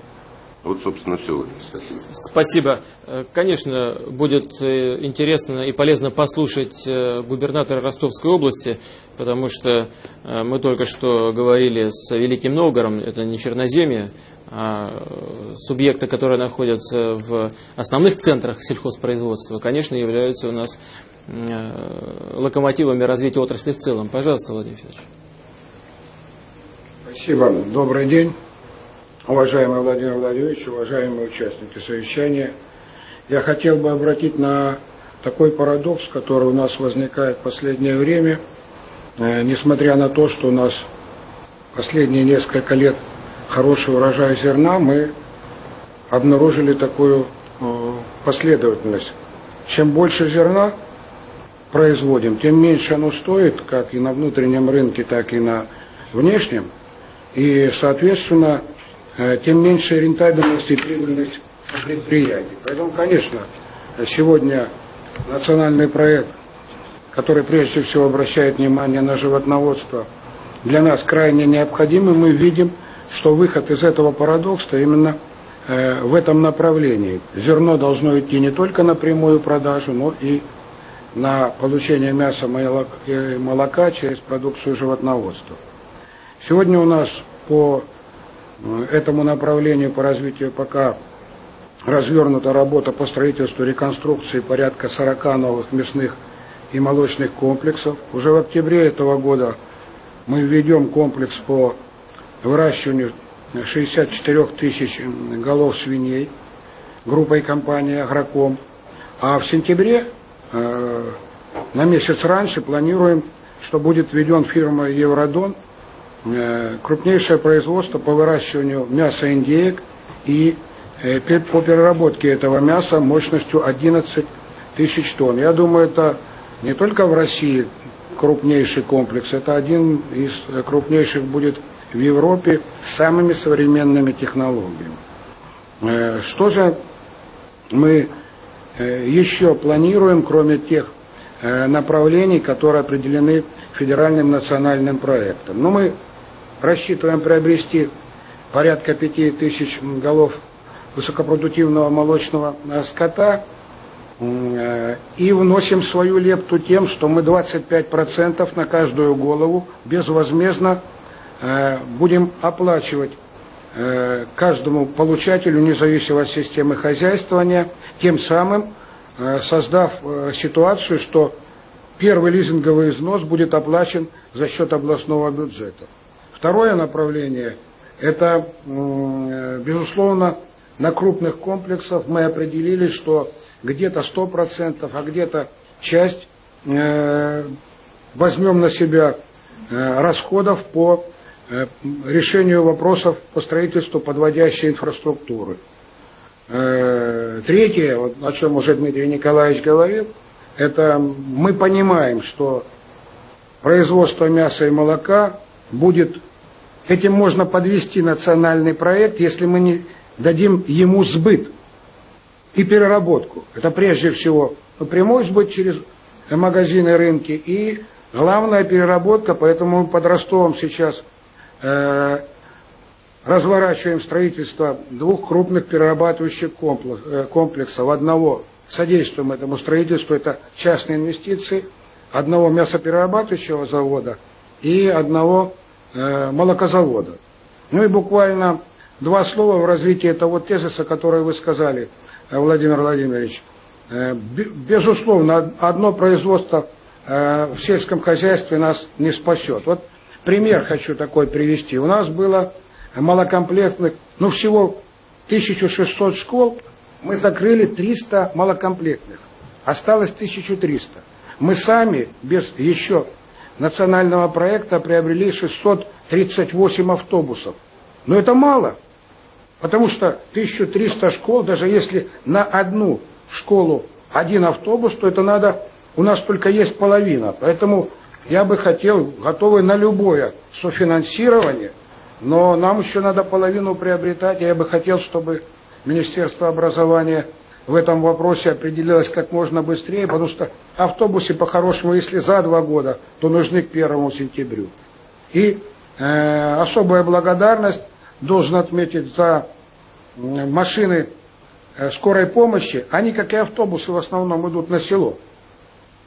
Вот, собственно, все. Спасибо. Спасибо. Э, конечно, будет э, интересно и полезно послушать э, губернатора Ростовской области, потому что мы только что говорили с Великим Новгородом, это не Черноземье, а субъекты, которые находятся в основных центрах сельхозпроизводства, конечно, являются у нас локомотивами развития отрасли в целом. Пожалуйста, Владимир Федорович. Спасибо. Добрый день. Уважаемый Владимир Владимирович, уважаемые участники совещания, я хотел бы обратить на такой парадокс, который у нас возникает в последнее время, э, несмотря на то, что у нас последние несколько лет хороший урожай зерна, мы обнаружили такую э, последовательность. Чем больше зерна производим, тем меньше оно стоит, как и на внутреннем рынке, так и на внешнем. И, соответственно, тем меньше рентабельность и прибыльность предприятий. Поэтому, конечно, сегодня национальный проект, который прежде всего обращает внимание на животноводство, для нас крайне необходим, и мы видим, что выход из этого парадокса именно э, в этом направлении. Зерно должно идти не только на прямую продажу, но и на получение мяса и молока через продукцию животноводства. Сегодня у нас по этому направлению по развитию пока развернута работа по строительству реконструкции порядка 40 новых мясных и молочных комплексов. Уже в октябре этого года мы введем комплекс по выращиванию 64 тысяч голов свиней группой компании «Агроком». А в сентябре, э, на месяц раньше, планируем, что будет введен фирма «Евродон» Э, крупнейшее производство по выращиванию мяса индеек и э, по переработке этого мяса мощностью 11 тысяч тонн. Я думаю, это не только в России крупнейший комплекс, это один из крупнейших будет в Европе с самыми современными технологиями. Э, что же мы еще планируем, кроме тех направлений, которые определены федеральным национальным проектом? Ну, мы рассчитываем приобрести порядка 5 тысяч голов высокопродуктивного молочного э, скота э, и вносим свою лепту тем, что мы 25% на каждую голову безвозмездно э, будем оплачивать каждому получателю независимо от системы хозяйствования, тем самым создав ситуацию, что первый лизинговый износ будет оплачен за счет областного бюджета. Второе направление – это, безусловно, на крупных комплексах мы определили, что где-то 100%, а где-то часть возьмем на себя расходов по решению вопросов по строительству подводящей инфраструктуры. Третье, о чем уже Дмитрий Николаевич говорил, это мы понимаем, что производство мяса и молока будет, этим можно подвести национальный проект, если мы не дадим ему сбыт и переработку. Это прежде всего прямой сбыт через магазины, рынки и главная переработка, поэтому под Ростовом сейчас э, разворачиваем строительство двух крупных перерабатывающих э, комплексов. Одного содействуем этому строительству, это частные инвестиции, одного мясоперерабатывающего завода и одного молокозавода. Ну и буквально два слова в развитии того тезиса, который вы сказали, э, Владимир Владимирович. Э, безусловно, одно производство э, в сельском хозяйстве нас не спасет. Вот пример хочу такой привести. У нас было малокомплектных, ну всего 1600 школ, мы закрыли 300 малокомплектных, осталось 1300. Мы сами, без еще национального проекта, приобрели 638 автобусов. Но это мало, потому что 1300 школ, даже если на одну школу один автобус, то это надо, у нас только есть половина. Поэтому я бы хотел, готовы на любое софинансирование, но нам еще надо половину приобретать, я бы хотел, чтобы Министерство образования в этом вопросе определилось как можно быстрее, потому что автобусы по-хорошему, если за два года, то нужны к первому сентябрю. И э, особая благодарность должен отметить за машины э, скорой помощи. Они, как и автобусы, в основном идут на село.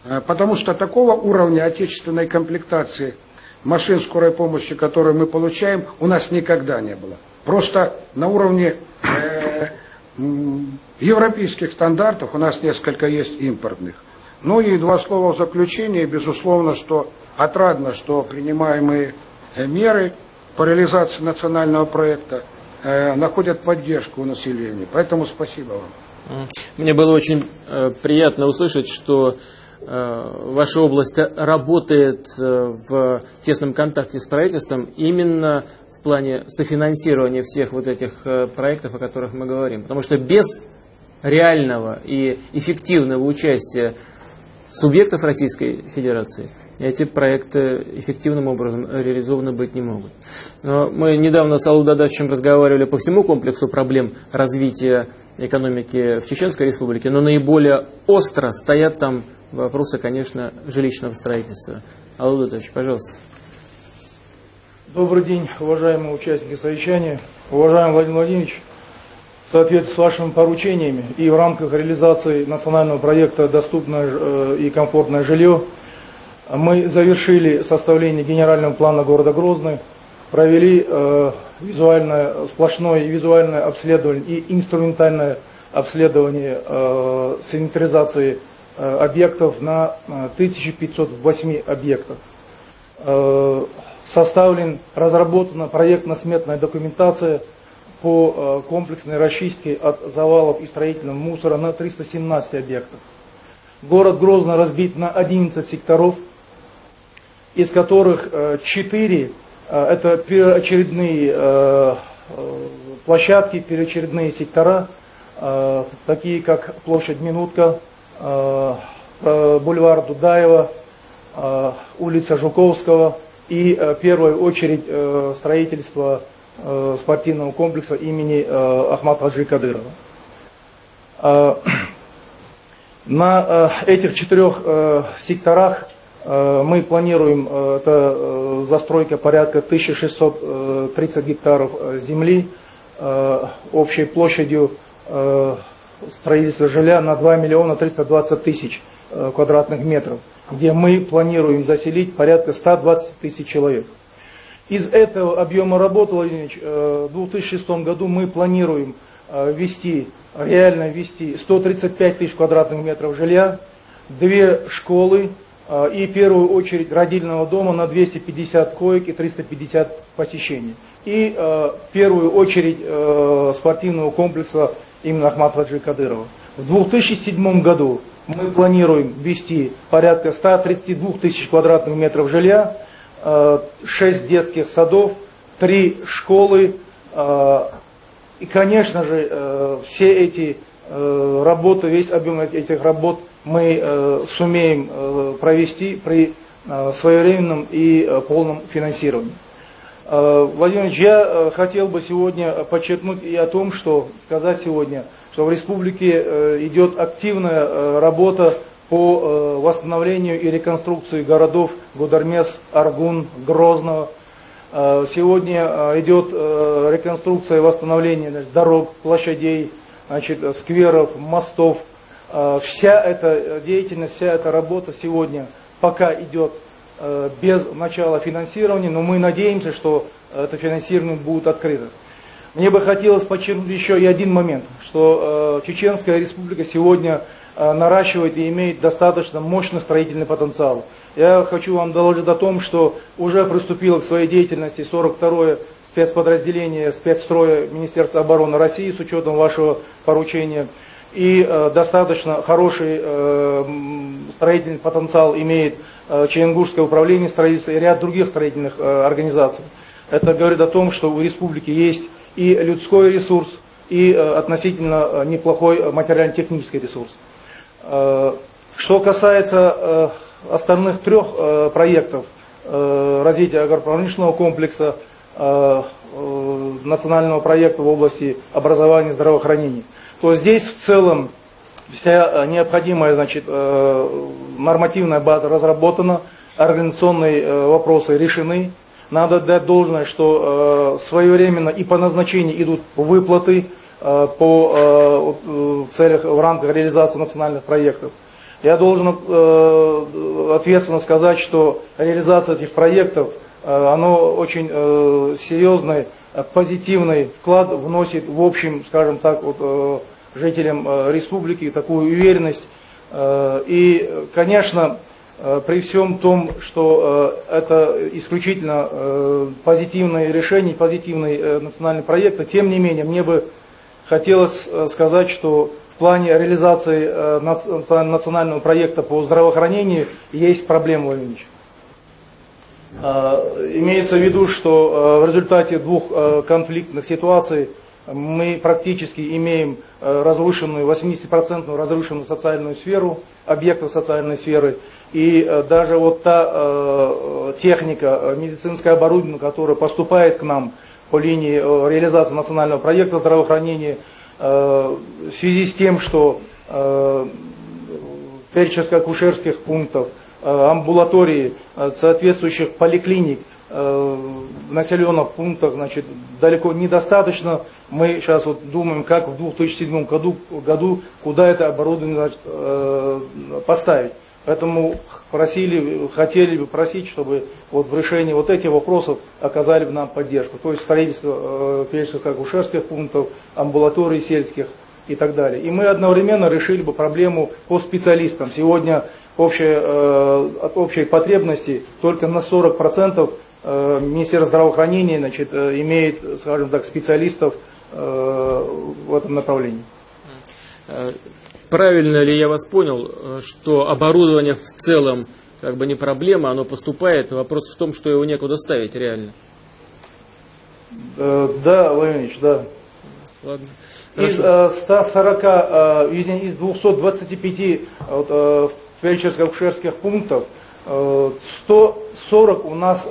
Э, потому что такого уровня отечественной комплектации машин скорой помощи, которые мы получаем, у нас никогда не было. Просто на уровне э, европейских стандартов у нас несколько есть импортных. Ну и два слова в заключение. Безусловно, что отрадно, что принимаемые э, меры по реализации национального проекта э, находят поддержку у населения. Поэтому спасибо вам. Мне было очень э, приятно услышать, что э, ваша область работает э, в тесном контакте с правительством именно в плане софинансирования всех вот этих э, проектов, о которых мы говорим. Потому что без реального и эффективного участия субъектов Российской Федерации эти проекты эффективным образом реализованы быть не могут. Но мы недавно с Аллу Дадачем разговаривали по всему комплексу проблем развития экономики в Чеченской Республике, но наиболее остро стоят там вопросы, конечно, жилищного строительства. Аллу Дадачевич, пожалуйста. Добрый день, уважаемые участники совещания. Уважаемый Владимир Владимирович, в соответствии с вашими поручениями и в рамках реализации национального проекта «Доступное э, и комфортное жилье» мы завершили составление генерального плана города Грозный, провели э, визуальное, сплошное визуальное обследование и инструментальное обследование э, санитаризации объектов на 1508 объектах составлен, разработана проектно-сметная документация по э, комплексной расчистке от завалов и строительного мусора на 317 объектах. Город Грозно разбит на 11 секторов, из которых 4 э, э, это переочередные площадки, переочередные сектора, такие как площадь Минутка, бульвар Дудаева, улица Жуковского, и э, в первую очередь э, строительство э, спортивного комплекса имени Ахмата Хаджи Кадырова. На этих четырех секторах мы планируем это застройка порядка 1630 гектаров земли общей площадью строительства жилья на 2 миллиона 320 тысяч квадратных метров где мы планируем заселить порядка 120 тысяч человек. Из этого объема работы, Владимир Ильич, в 2006 году мы планируем ввести, реально ввести 135 тысяч квадратных метров жилья, две школы и в первую очередь родильного дома на 250 коек и 350 посещений. И в первую очередь спортивного комплекса именно Ахмад Хаджи Кадырова. В 2007 году мы планируем ввести порядка 132 тысяч квадратных метров жилья, 6 э, детских садов, 3 школы. Э, и, конечно же, э, все эти работы, весь объем этих работ мы сумеем провести при своевременном и полном финансировании. Владимир Ильич, я хотел бы сегодня подчеркнуть и о том, что сказать сегодня – что в республике э, идет активная э, работа по э, восстановлению и реконструкции городов Гудармес, Аргун, Грозного. Сегодня идет реконструкция и восстановление дорог, площадей, значит, скверов, мостов. Вся эта деятельность, вся эта работа сегодня пока идет без начала финансирования, но мы надеемся, что это финансирование будет открыто. Мне бы хотелось подчеркнуть еще и один момент, что э, Чеченская республика сегодня э, наращивает и имеет достаточно мощный строительный потенциал. Я хочу вам доложить о том, что уже приступило к своей деятельности 42-е спецподразделение спецстроя Министерства обороны России с учетом вашего поручения. И э, достаточно хороший э, строительный потенциал имеет э, Ченгурское управление строительства и ряд других строительных э, организаций. Это говорит о том, что у республики есть и людской ресурс, и э, относительно э, неплохой материально-технический ресурс. Э, что касается остальных трех проектов развития агропромышленного комплекса, национального проекта в области образования и здравоохранения, то здесь в целом вся необходимая значит, нормативная база разработана, организационные вопросы решены, надо дать должное, что э, своевременно и по назначению идут выплаты э, по э, целях в рамках реализации национальных проектов. Я должен ответственно сказать, что реализация этих проектов, оно очень серьезный, позитивный вклад вносит в общем, скажем так, вот, жителям республики такую уверенность. И, конечно, при всем том, что э, это исключительно э, позитивное решение, позитивный национальный проект, тем не менее, мне бы хотелось сказать, что в плане реализации национального проекта по здравоохранению есть проблемы, Владимир Имеется в виду, что в результате двух конфликтных ситуаций мы практически имеем разрушенную, 80% разрушенную социальную сферу, объектов социальной сферы. И э, даже вот та э, техника, э, медицинское оборудование, которое поступает к нам по линии реализации национального проекта здравоохранения, в связи с тем, что фельдшерско-акушерских пунктов, амбулатории, соответствующих поликлиник в населенных пунктах значит, далеко недостаточно. Мы сейчас вот думаем, как в 2007 году, году куда это оборудование значит, поставить. Поэтому просили, хотели бы просить, чтобы вот в решении вот этих вопросов оказали бы нам поддержку. То есть строительство э, фельдшерско-акушерских пунктов, амбулаторий сельских и так далее. И мы одновременно решили бы проблему по специалистам. Сегодня общая, э, от общей потребности только на 40% э, Министерство здравоохранения значит, э, имеет, скажем так, специалистов э, в этом направлении. Э, правильно ли я вас понял, э, что оборудование в целом как бы не проблема, оно поступает, вопрос в том, что его некуда ставить реально? Э, да, Владимир Ильич, да. Ладно. Из э, 140, э, из 225 вот, э, фельдшерско-акушерских пунктов 140 у нас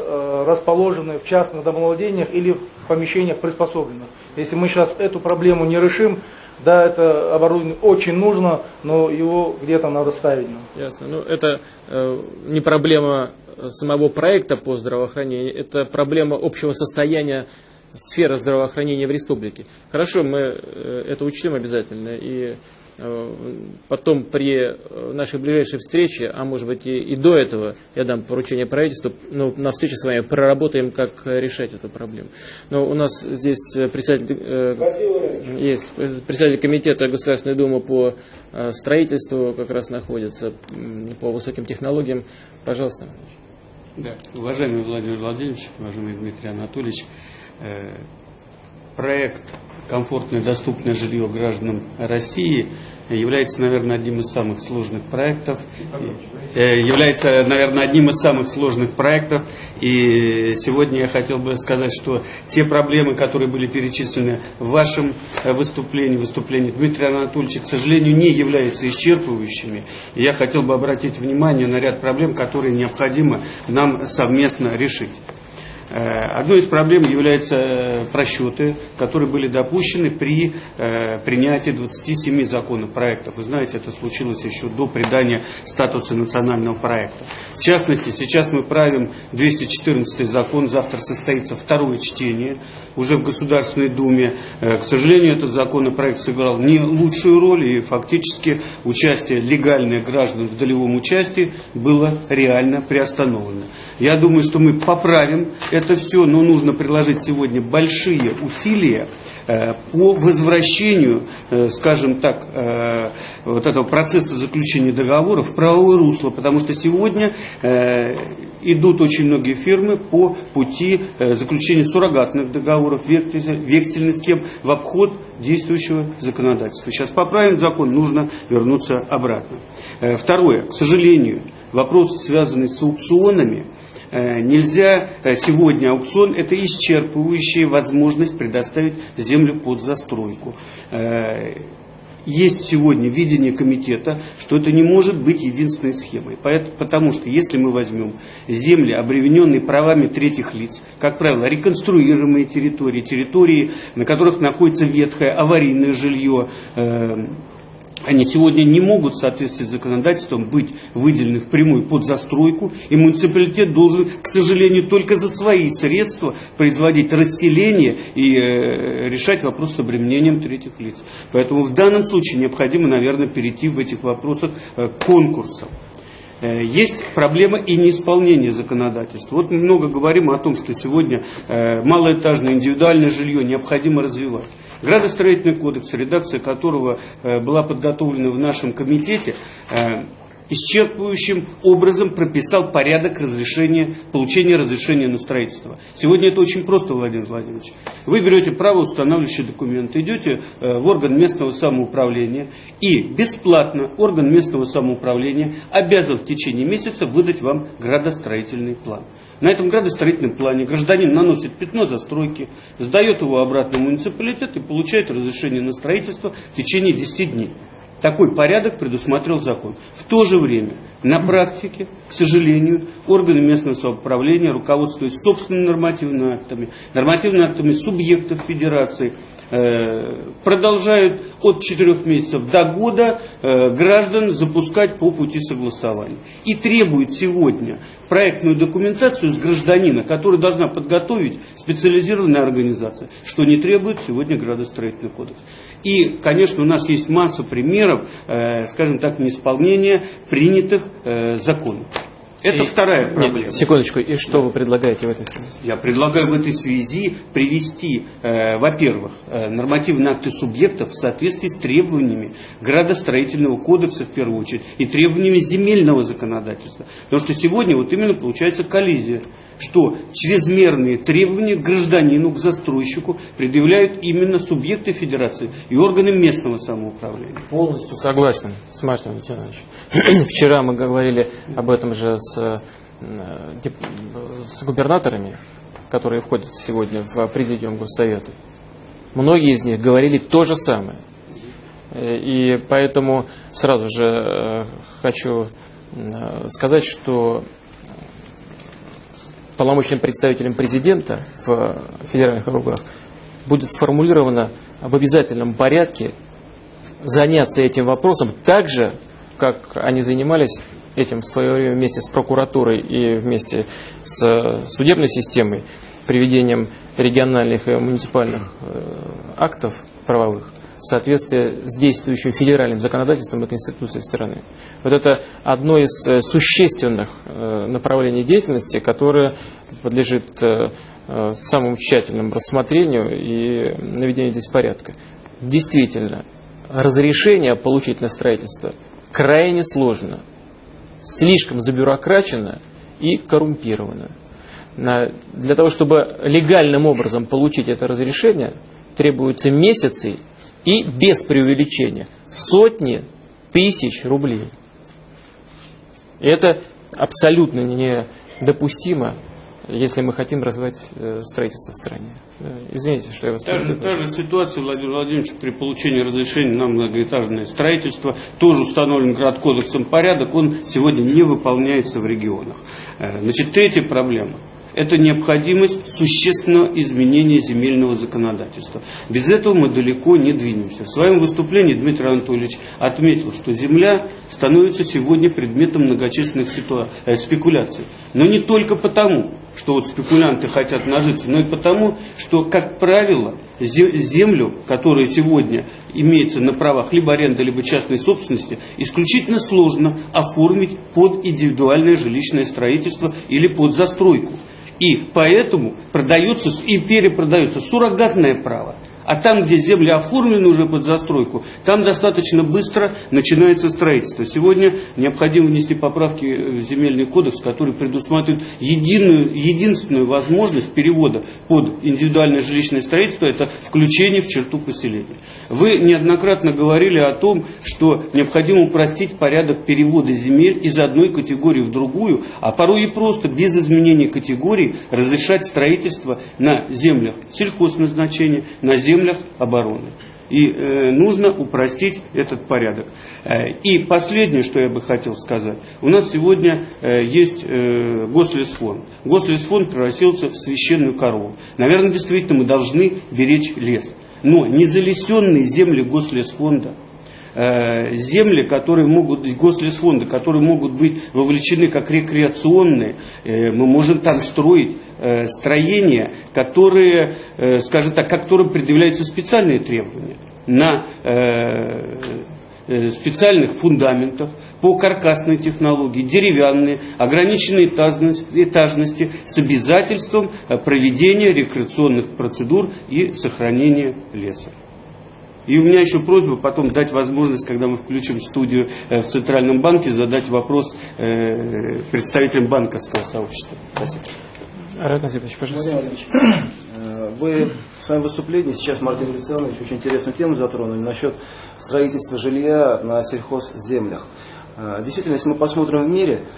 расположены в частных домовладениях или в помещениях приспособленных. Если мы сейчас эту проблему не решим, да, это оборудование очень нужно, но его где-то надо ставить. Ясно. Ну, это э, не проблема самого проекта по здравоохранению, это проблема общего состояния сфера здравоохранения в республике. Хорошо, мы э, это учтем обязательно. И э, потом при э, нашей ближайшей встрече, а может быть и, и до этого, я дам поручение правительству, ну, на встрече с вами проработаем, как решать эту проблему. Но у нас здесь председатель, э, есть председатель комитета Государственной Думы по строительству как раз находится, по высоким технологиям. Пожалуйста. Да. Уважаемый Владимир Владимирович, уважаемый Дмитрий Анатольевич, э, проект «Комфортное доступное жилье гражданам России» является, наверное, одним из самых сложных проектов. Э, является, наверное, одним из самых сложных проектов. И сегодня я хотел бы сказать, что те проблемы, которые были перечислены в вашем э, выступлении, выступлении Дмитрия Анатольевича, к сожалению, не являются исчерпывающими. И я хотел бы обратить внимание на ряд проблем, которые необходимо нам совместно решить. Э, одной из проблем являются э, просчеты, которые были допущены при э, принятии 27 законопроектов. Вы знаете, это случилось еще до придания статуса национального проекта. В частности, сейчас мы правим 214 закон, завтра состоится второе чтение уже в Государственной Думе. К сожалению, этот законопроект сыграл не лучшую роль, и фактически участие легальных граждан в долевом участии было реально приостановлено. Я думаю, что мы поправим это все, но нужно приложить сегодня большие усилия э, по возвращению, э, скажем так, э, вот этого процесса заключения договора в правовое русло, потому что сегодня идут очень многие фирмы по пути заключения суррогатных договоров, вексельных схем в обход действующего законодательства. Сейчас поправим закон, нужно вернуться обратно. Второе, к сожалению, вопрос, связанный с аукционами, нельзя э, сегодня аукцион это исчерпывающая возможность предоставить землю под застройку. Э, есть сегодня видение комитета, что это не может быть единственной схемой. Потому что если мы возьмем земли, обремененные правами третьих лиц, как правило, реконструируемые территории, территории, на которых находится ветхое аварийное жилье, они сегодня не могут в соответствии с законодательством быть выделены впрямую под застройку, и муниципалитет должен, к сожалению, только за свои средства производить расселение и э, решать вопрос с обременением третьих лиц. Поэтому в данном случае необходимо, наверное, перейти в этих вопросах э, к конкурсам. Э, есть проблема и неисполнения законодательства. Вот мы много говорим о том, что сегодня э, малоэтажное индивидуальное жилье необходимо развивать. Градостроительный кодекс, редакция которого э, была подготовлена в нашем комитете, э, исчерпывающим образом прописал порядок разрешения, получения разрешения на строительство. Сегодня это очень просто, Владимир Владимирович. Вы берете право устанавливающий документ, идете э, в орган местного самоуправления и бесплатно орган местного самоуправления обязан в течение месяца выдать вам градостроительный план. На этом градостроительном плане гражданин наносит пятно застройки, сдает его обратно в муниципалитет и получает разрешение на строительство в течение 10 дней. Такой порядок предусматривал закон. В то же время, на практике, к сожалению, органы местного самоуправления, руководствуясь собственными нормативными актами, нормативными актами субъектов федерации, Э, продолжают от 4 месяцев до года э, граждан запускать по пути согласования. И требуют сегодня проектную документацию с гражданина, которую должна подготовить специализированная организация, что не требует сегодня градостроительный кодекс. И, конечно, у нас есть масса примеров, э, скажем так, неисполнения принятых законов. Это и, вторая проблема. Нет, секундочку, и что вы предлагаете в этой связи? Я предлагаю в этой связи привести, э, во-первых, э, нормативные акты субъектов в соответствии с требованиями градостроительного кодекса в первую очередь и требованиями земельного законодательства. Потому что сегодня вот именно получается коллизия что чрезмерные требования к гражданину, к застройщику предъявляют именно субъекты федерации и органы местного самоуправления. Полностью согласен с Мартином Леонидовичем. Вчера мы говорили об этом же с, э, с губернаторами, которые входят сегодня в президиум Госсовета. Многие из них говорили то же самое. Э, и поэтому сразу же э, хочу сказать, что полномочным представителем президента в федеральных округах будет сформулировано в обязательном порядке заняться этим вопросом так же, как они занимались этим в свое время вместе с прокуратурой и вместе с судебной системой, приведением региональных и муниципальных актов правовых в соответствии с действующим федеральным законодательством и конституцией страны. Вот это одно из существенных направлений деятельности, которое подлежит самому тщательному рассмотрению и наведению здесь порядка. Действительно, разрешение получить на строительство крайне сложно, слишком забюрокрачено и коррумпировано. Для того, чтобы легальным образом получить это разрешение, требуются месяцы и без преувеличения сотни тысяч рублей. И это абсолютно недопустимо если мы хотим развивать э, строительство в стране. Э, извините, что я вас та же, та же ситуация, Владимир Владимирович, при получении разрешения на многоэтажное строительство, тоже установлен город кодексом порядок, он сегодня не выполняется в регионах. Э, значит, третья проблема – это необходимость существенного изменения земельного законодательства. Без этого мы далеко не двинемся. В своем выступлении Дмитрий Анатольевич отметил, что земля становится сегодня предметом многочисленных э, спекуляций. Но не только потому, что вот спекулянты хотят нажиться, но и потому, что, как правило, землю, которая сегодня имеется на правах либо аренды, либо частной собственности, исключительно сложно оформить под индивидуальное жилищное строительство или под застройку. И поэтому продается и перепродается суррогатное право. А там, где земли оформлены уже под застройку, там достаточно быстро начинается строительство. Сегодня необходимо внести поправки в земельный кодекс, который предусматривает единую, единственную возможность перевода под индивидуальное жилищное строительство, это включение в черту поселения. Вы неоднократно говорили о том, что необходимо упростить порядок перевода земель из одной категории в другую, а порой и просто без изменения категории разрешать строительство на землях сельхозназначения, на землях землях обороны. И э, нужно упростить этот порядок. Э, и последнее, что я бы хотел сказать. У нас сегодня э, есть э, Гослесфонд. Гослесфонд превратился в священную корову. Наверное, действительно мы должны беречь лес. Но незалесенные земли Гослесфонда – земли, которые могут, гослесфонды, которые могут быть вовлечены как рекреационные, э, мы можем там строить э, строения, которые, скажем так, которым предъявляются специальные требования на специальных фундаментах, по каркасной технологии, деревянные, ограниченной этажности с обязательством проведения рекреационных процедур и сохранения леса. И у меня еще просьба потом дать возможность, когда мы включим студию э, в Центральном банке, задать вопрос э, представителям банковского сообщества. Спасибо. Арат Назипович, пожалуйста. Э, вы в своем выступлении сейчас, Мартин Александрович, очень интересную тему затронули насчет строительства жилья на сельхозземлях. Действительно, если мы посмотрим в мире,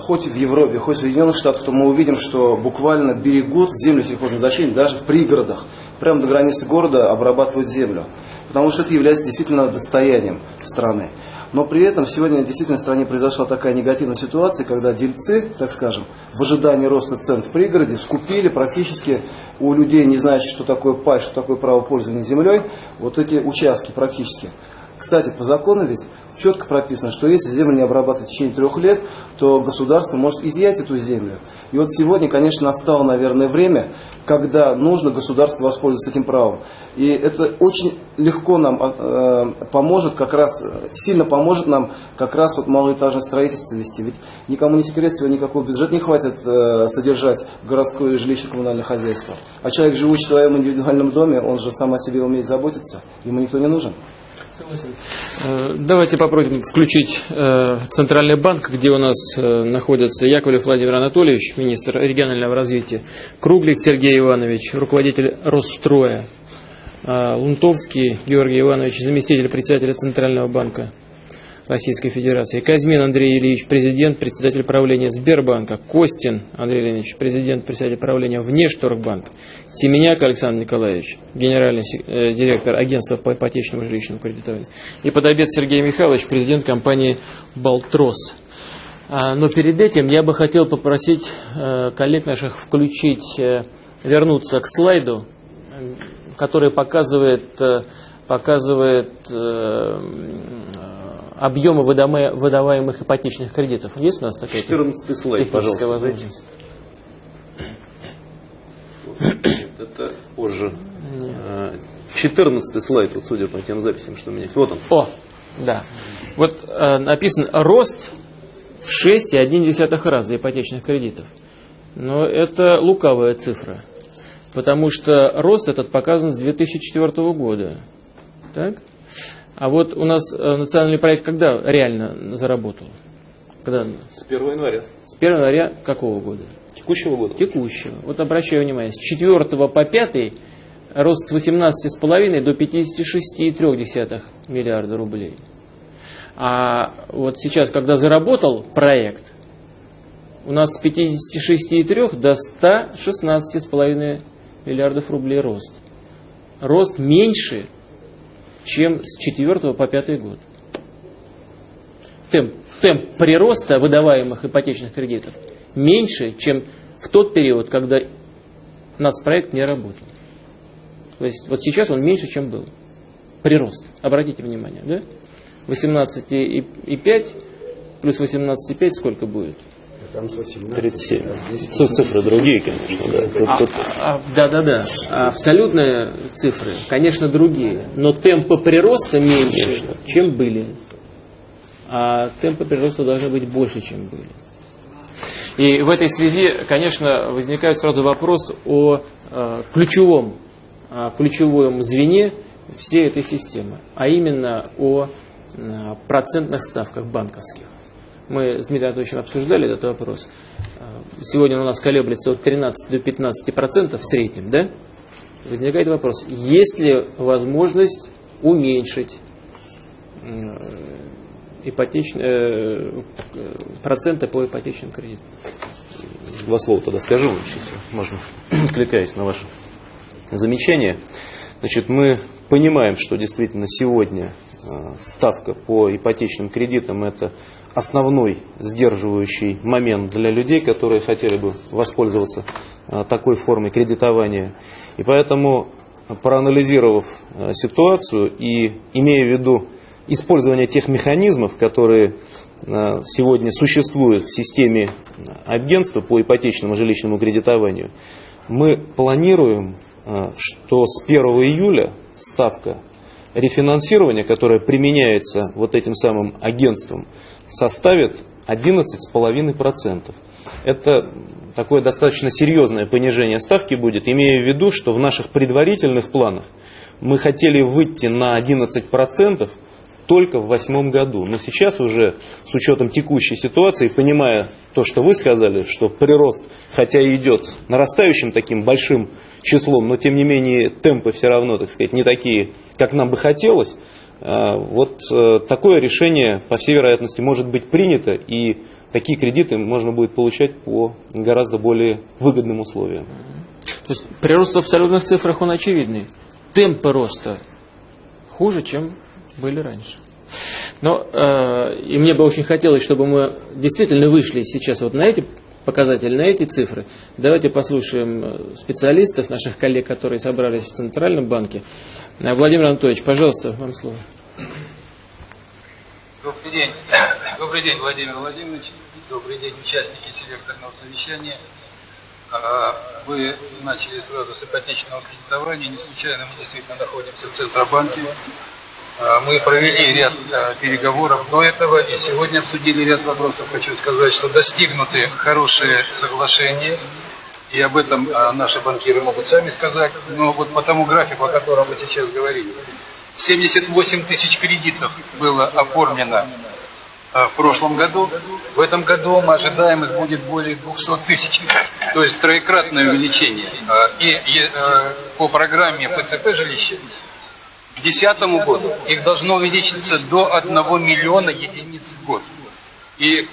хоть в Европе, хоть в Соединенных Штатах, то мы увидим, что буквально берегут земли сельхозназначения, даже в пригородах прямо до границы города обрабатывают землю. Потому что это является действительно достоянием страны. Но при этом сегодня действительно в стране произошла такая негативная ситуация, когда дельцы, так скажем, в ожидании роста цен в пригороде скупили практически у людей, не знающих, что такое пай, что такое право пользования землей, вот эти участки практически. Кстати, по закону ведь четко прописано, что если землю не обрабатывать в течение трех лет, то государство может изъять эту землю. И вот сегодня, конечно, настало, наверное, время, когда нужно государству воспользоваться этим правом. И это очень легко нам э, поможет, как раз, сильно поможет нам как раз вот малоэтажное строительство вести. Ведь никому не секрет, сегодня никакого бюджета не хватит э, содержать городское жилищно-коммунальное хозяйство. А человек, живущий в своем индивидуальном доме, он же сам о себе умеет заботиться, ему никто не нужен. Э, давайте попробуем включить э, Центральный банк, где у нас э, находится Яковлев Владимир Анатольевич, министр регионального развития, Круглик Сергей Иванович, руководитель Росстроя, Лунтовский Георгий Иванович, заместитель председателя Центрального банка Российской Федерации. Казьмин Андрей Ильич, президент, председатель правления Сбербанка. Костин Андрей Ильич, президент, председатель правления Внешторгбанк. Семеняк Александр Николаевич, генеральный э, директор агентства по ипотечному жилищному кредитованию. И подобед Сергей Михайлович, президент компании «Балтрос». А, но перед этим я бы хотел попросить э, коллег наших включить, э, вернуться к слайду, который показывает, э, показывает объемы выдаваемых ипотечных кредитов. Есть у нас такая 14 слайд, пожалуйста. возможность? Нет, это позже. 14 слайд, вот, судя по тем записям, что у меня есть. Вот он. О, да. Вот э, написан рост в 6,1 раза ипотечных кредитов. Но это лукавая цифра. Потому что рост этот показан с 2004 года. Так? А вот у нас э, национальный проект когда реально заработал? Когда? С 1 января. С 1 января какого года? Текущего года. Текущего. Вот обращаю внимание, с 4 по 5 рост с 18,5 до 56,3 миллиарда рублей. А вот сейчас, когда заработал проект, у нас с 56,3 до 116,5 миллиардов рублей рост. Рост меньше, чем с 4 по 5 год. Темп, темп прироста выдаваемых ипотечных кредитов меньше, чем в тот период, когда нацпроект не работал. То есть вот сейчас он меньше, чем был. Прирост. Обратите внимание, да? 18,5 плюс 18,5 сколько будет? Там 37. Цифры другие, конечно. Да, тут, а, тут... А, да, да, да. Абсолютные цифры, конечно, другие. Но темпы прироста меньше, чем были. А темпы прироста должны быть больше, чем были. И в этой связи, конечно, возникает сразу вопрос о э, ключевом, э, ключевом звене всей этой системы, а именно о э, процентных ставках банковских. Мы с Дмитрием Анатольевичем обсуждали этот вопрос. Сегодня у нас колеблется от 13 до 15 процентов в среднем, да? Возникает вопрос, есть ли возможность уменьшить ипотечные, проценты по ипотечным кредитам? Два слова тогда скажу, если можно, откликаясь на ваше замечание. Значит, мы понимаем, что действительно сегодня ставка по ипотечным кредитам это основной сдерживающий момент для людей, которые хотели бы воспользоваться такой формой кредитования. И поэтому, проанализировав ситуацию и имея в виду использование тех механизмов, которые сегодня существуют в системе агентства по ипотечному жилищному кредитованию, мы планируем, что с 1 июля ставка рефинансирования, которая применяется вот этим самым агентством, составит 11,5%. Это такое достаточно серьезное понижение ставки будет, имея в виду, что в наших предварительных планах мы хотели выйти на 11%, только в восьмом году. Но сейчас уже с учетом текущей ситуации, понимая то, что вы сказали, что прирост, хотя и идет нарастающим таким большим числом, но тем не менее темпы все равно, так сказать, не такие, как нам бы хотелось, вот э, такое решение, по всей вероятности, может быть принято, и такие кредиты можно будет получать по гораздо более выгодным условиям. То есть прирост в абсолютных цифрах, он очевидный. Темпы роста хуже, чем были раньше. Но э, и мне бы очень хотелось, чтобы мы действительно вышли сейчас вот на эти показатели, на эти цифры. Давайте послушаем э, специалистов, наших коллег, которые собрались в Центральном банке. Э, Владимир Анатольевич, пожалуйста, вам слово. Добрый день. Добрый день, Владимир Владимирович. Добрый день, участники селекторного совещания. А, вы начали сразу с ипотечного кредитования. Не случайно мы действительно находимся в Центробанке. А, мы провели ряд а, переговоров до этого и сегодня обсудили ряд вопросов. Хочу сказать, что достигнуты хорошие соглашения, и об этом а, наши банкиры могут сами сказать. Но вот по тому графику, о котором мы сейчас говорили, 78 тысяч кредитов было оформлено в прошлом году. В этом году мы ожидаем их будет более 200 тысяч, то есть троекратное увеличение. И по программе ПЦП жилища к 2010 году их должно увеличиться до 1 миллиона единиц в год. И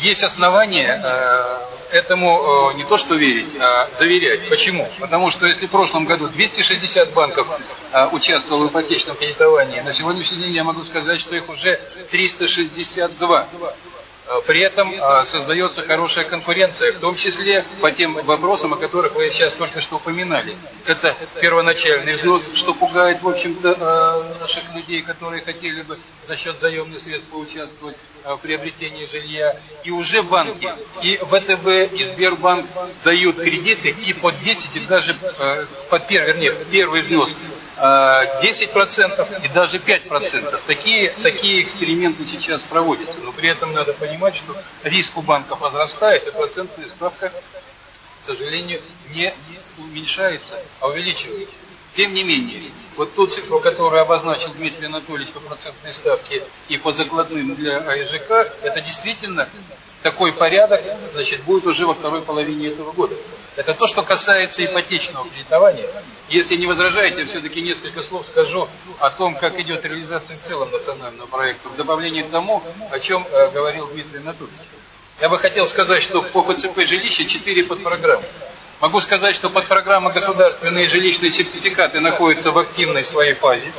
есть основания э, этому э, не то что верить, а доверять. Почему? Потому что если в прошлом году 260 банков э, участвовало в ипотечном кредитовании, на сегодняшний день я могу сказать, что их уже 362. Э, при этом э, создается хорошая конкуренция, в том числе по тем вопросам, о которых вы сейчас только что упоминали. Это первоначальный взнос, что пугает, в общем-то, э, наших людей, которые хотели бы за счет заемных средств поучаствовать в приобретении жилья. И уже банки, и ВТБ, и Сбербанк дают кредиты и под 10, и даже под первый, вернее, первый взнос 10% и даже 5%. Такие, такие эксперименты сейчас проводятся. Но при этом надо понимать, что риск у банков возрастает, и процентная ставка, к сожалению, не уменьшается, а увеличивается. Тем не менее, вот ту цифру, которую обозначил Дмитрий Анатольевич по процентной ставке и по закладным для АИЖК, это действительно такой порядок, значит, будет уже во второй половине этого года. Это то, что касается ипотечного кредитования. Если не возражаете, все-таки несколько слов скажу о том, как идет реализация в целом национального проекта, в добавлении к тому, о чем э, говорил Дмитрий Анатольевич. Я бы хотел сказать, что по ПЦП жилища 4 подпрограммы. Могу сказать, что подпрограмма государственные жилищные сертификаты находятся в активной своей фазе.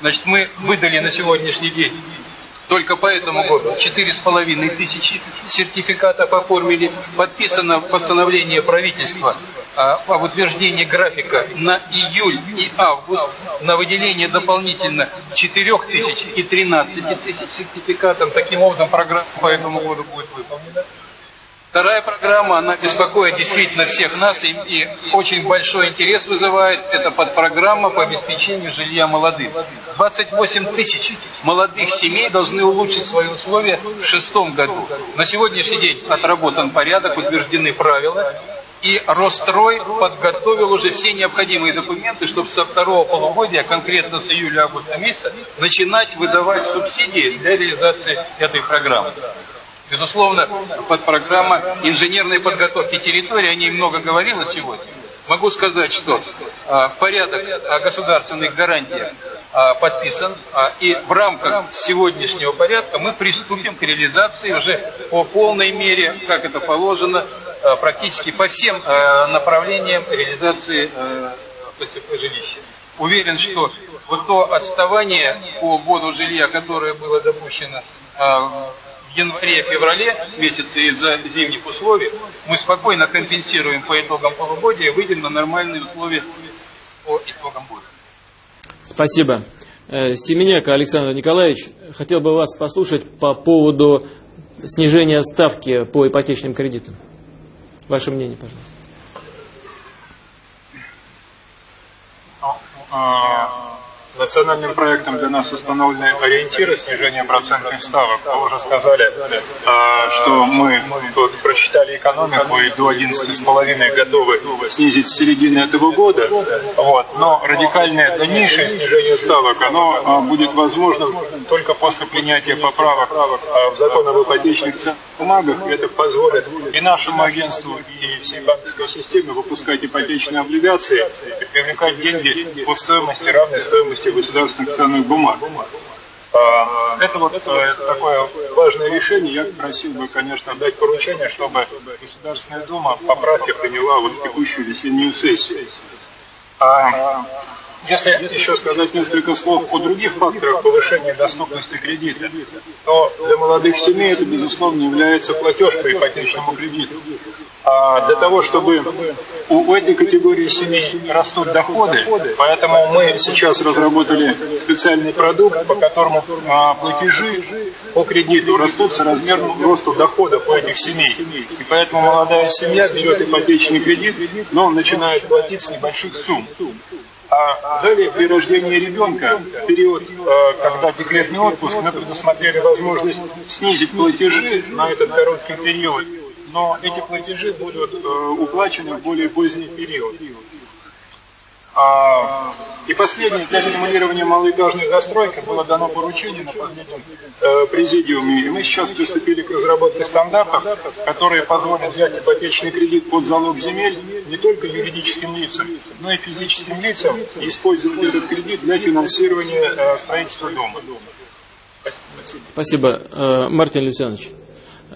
Значит, мы выдали на сегодняшний день только по этому году 4,5 тысячи сертификатов оформили. Подписано постановление правительства а, об утверждении графика на июль и август на выделение дополнительно 4 тысяч и 13 тысяч сертификатов. Таким образом, программа по этому году будет выполнена. Вторая программа, она беспокоит действительно всех нас и, и очень большой интерес вызывает. Это подпрограмма по обеспечению жилья молодым. 28 тысяч молодых семей должны улучшить свои условия в шестом году. На сегодняшний день отработан порядок, утверждены правила. И Рострой подготовил уже все необходимые документы, чтобы со второго полугодия, конкретно с июля-августа месяца, начинать выдавать субсидии для реализации этой программы. Безусловно, под программа инженерной подготовки территории, о ней много говорилось сегодня. Могу сказать, что а, порядок о государственных гарантиях а, подписан, а, и в рамках сегодняшнего порядка мы приступим к реализации уже по полной мере, как это положено, практически по всем направлениям реализации ПЦП жилища. Уверен, что вот то отставание по вводу жилья, которое было допущено а, январе-феврале месяце из-за зимних условий, мы спокойно компенсируем по итогам полугодия и выйдем на нормальные условия по итогам года. Спасибо. Э, Семеняк Александр Николаевич, хотел бы вас послушать по поводу снижения ставки по ипотечным кредитам. Ваше мнение, пожалуйста. Национальным проектом для нас установлены ориентиры снижения процентных ставок. Вы уже сказали, а, что мы тут просчитали экономику и до 11,5 готовы снизить с середины этого года. Вот. Но радикальное дальнейшее снижение ставок, оно а, будет возможным только после принятия поправок а, в закон об ипотечных бумагах. Это позволит и нашему агентству, и всей банковской системе выпускать ипотечные облигации и привлекать деньги по стоимости, равной стоимости стоимости государственных ценных бумаг. А, это вот э, такое важное решение. Я просил бы, конечно, дать поручение, чтобы Государственная Дума поправки приняла вот текущую весеннюю сессию. Если еще сказать несколько слов о других факторах повышения доступности кредита, то для молодых семей это, безусловно, является платеж по ипотечному кредиту. А для того, чтобы у этой категории семей растут доходы, поэтому мы сейчас разработали специальный продукт, по которому а, платежи по кредиту растут соразмерно росту доходов у этих семей. И поэтому молодая семья берет ипотечный кредит, но начинает платить с небольших сумм. А далее при рождении ребенка, в период, э, когда декретный отпуск, мы предусмотрели возможность снизить платежи на этот короткий период, но эти платежи будут э, уплачены в более поздний период. А, и последнее, для стимулирования малоэтажной застройки было дано поручение на последнем э, президиуме. И мы сейчас приступили к разработке стандартов, которые позволят взять ипотечный кредит под залог земель не только юридическим лицам, но и физическим лицам и использовать этот кредит для финансирования э, строительства дома. Спасибо. Спасибо. Э, Мартин Люцианович.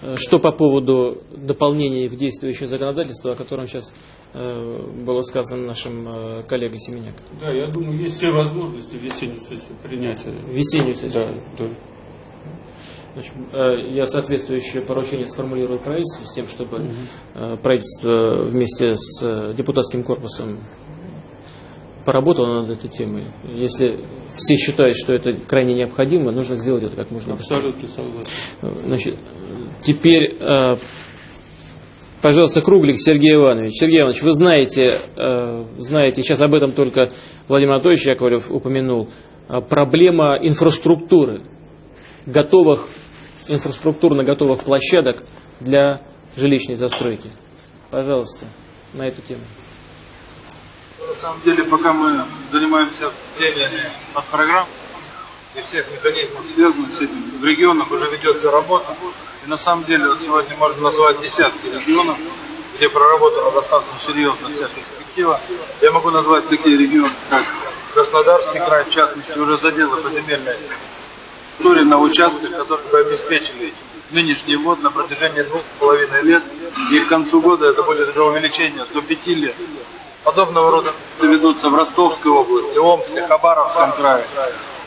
Э, что по поводу дополнений в действующее законодательство, о котором сейчас э, было сказано нашим э, коллегой Семеняк? Да, я думаю, есть все возможности весеннюю сессию принять. Весеннюю сессию? Да, да. Значит, я соответствующее поручение сформулирую правительству с тем, чтобы э, правительство вместе с депутатским корпусом поработало над этой темой. Если все считают, что это крайне необходимо, нужно сделать это как можно быстрее. Абсолютно согласен. Значит, теперь, э, пожалуйста, Круглик Сергей Иванович. Сергей Иванович, вы знаете, э, знаете, сейчас об этом только Владимир Анатольевич Яковлев упомянул, э, проблема инфраструктуры, готовых, инфраструктурно готовых площадок для жилищной застройки. Пожалуйста, на эту тему. Самом деле, пока мы занимаемся теме от программ и всех механизмов, связанных с этим, в регионах уже ведется работа. И на самом деле, вот сегодня можно назвать десятки регионов, где проработана достаточно серьезно вся перспектива. Я могу назвать такие регионы, как Краснодарский край, в частности, уже заделы по земельной на участках, которые бы обеспечили нынешний ввод на протяжении двух с половиной лет. И к концу года это будет уже увеличение до пяти лет. Подобного рода ведутся в Ростовской области, Омске, Хабаровском крае,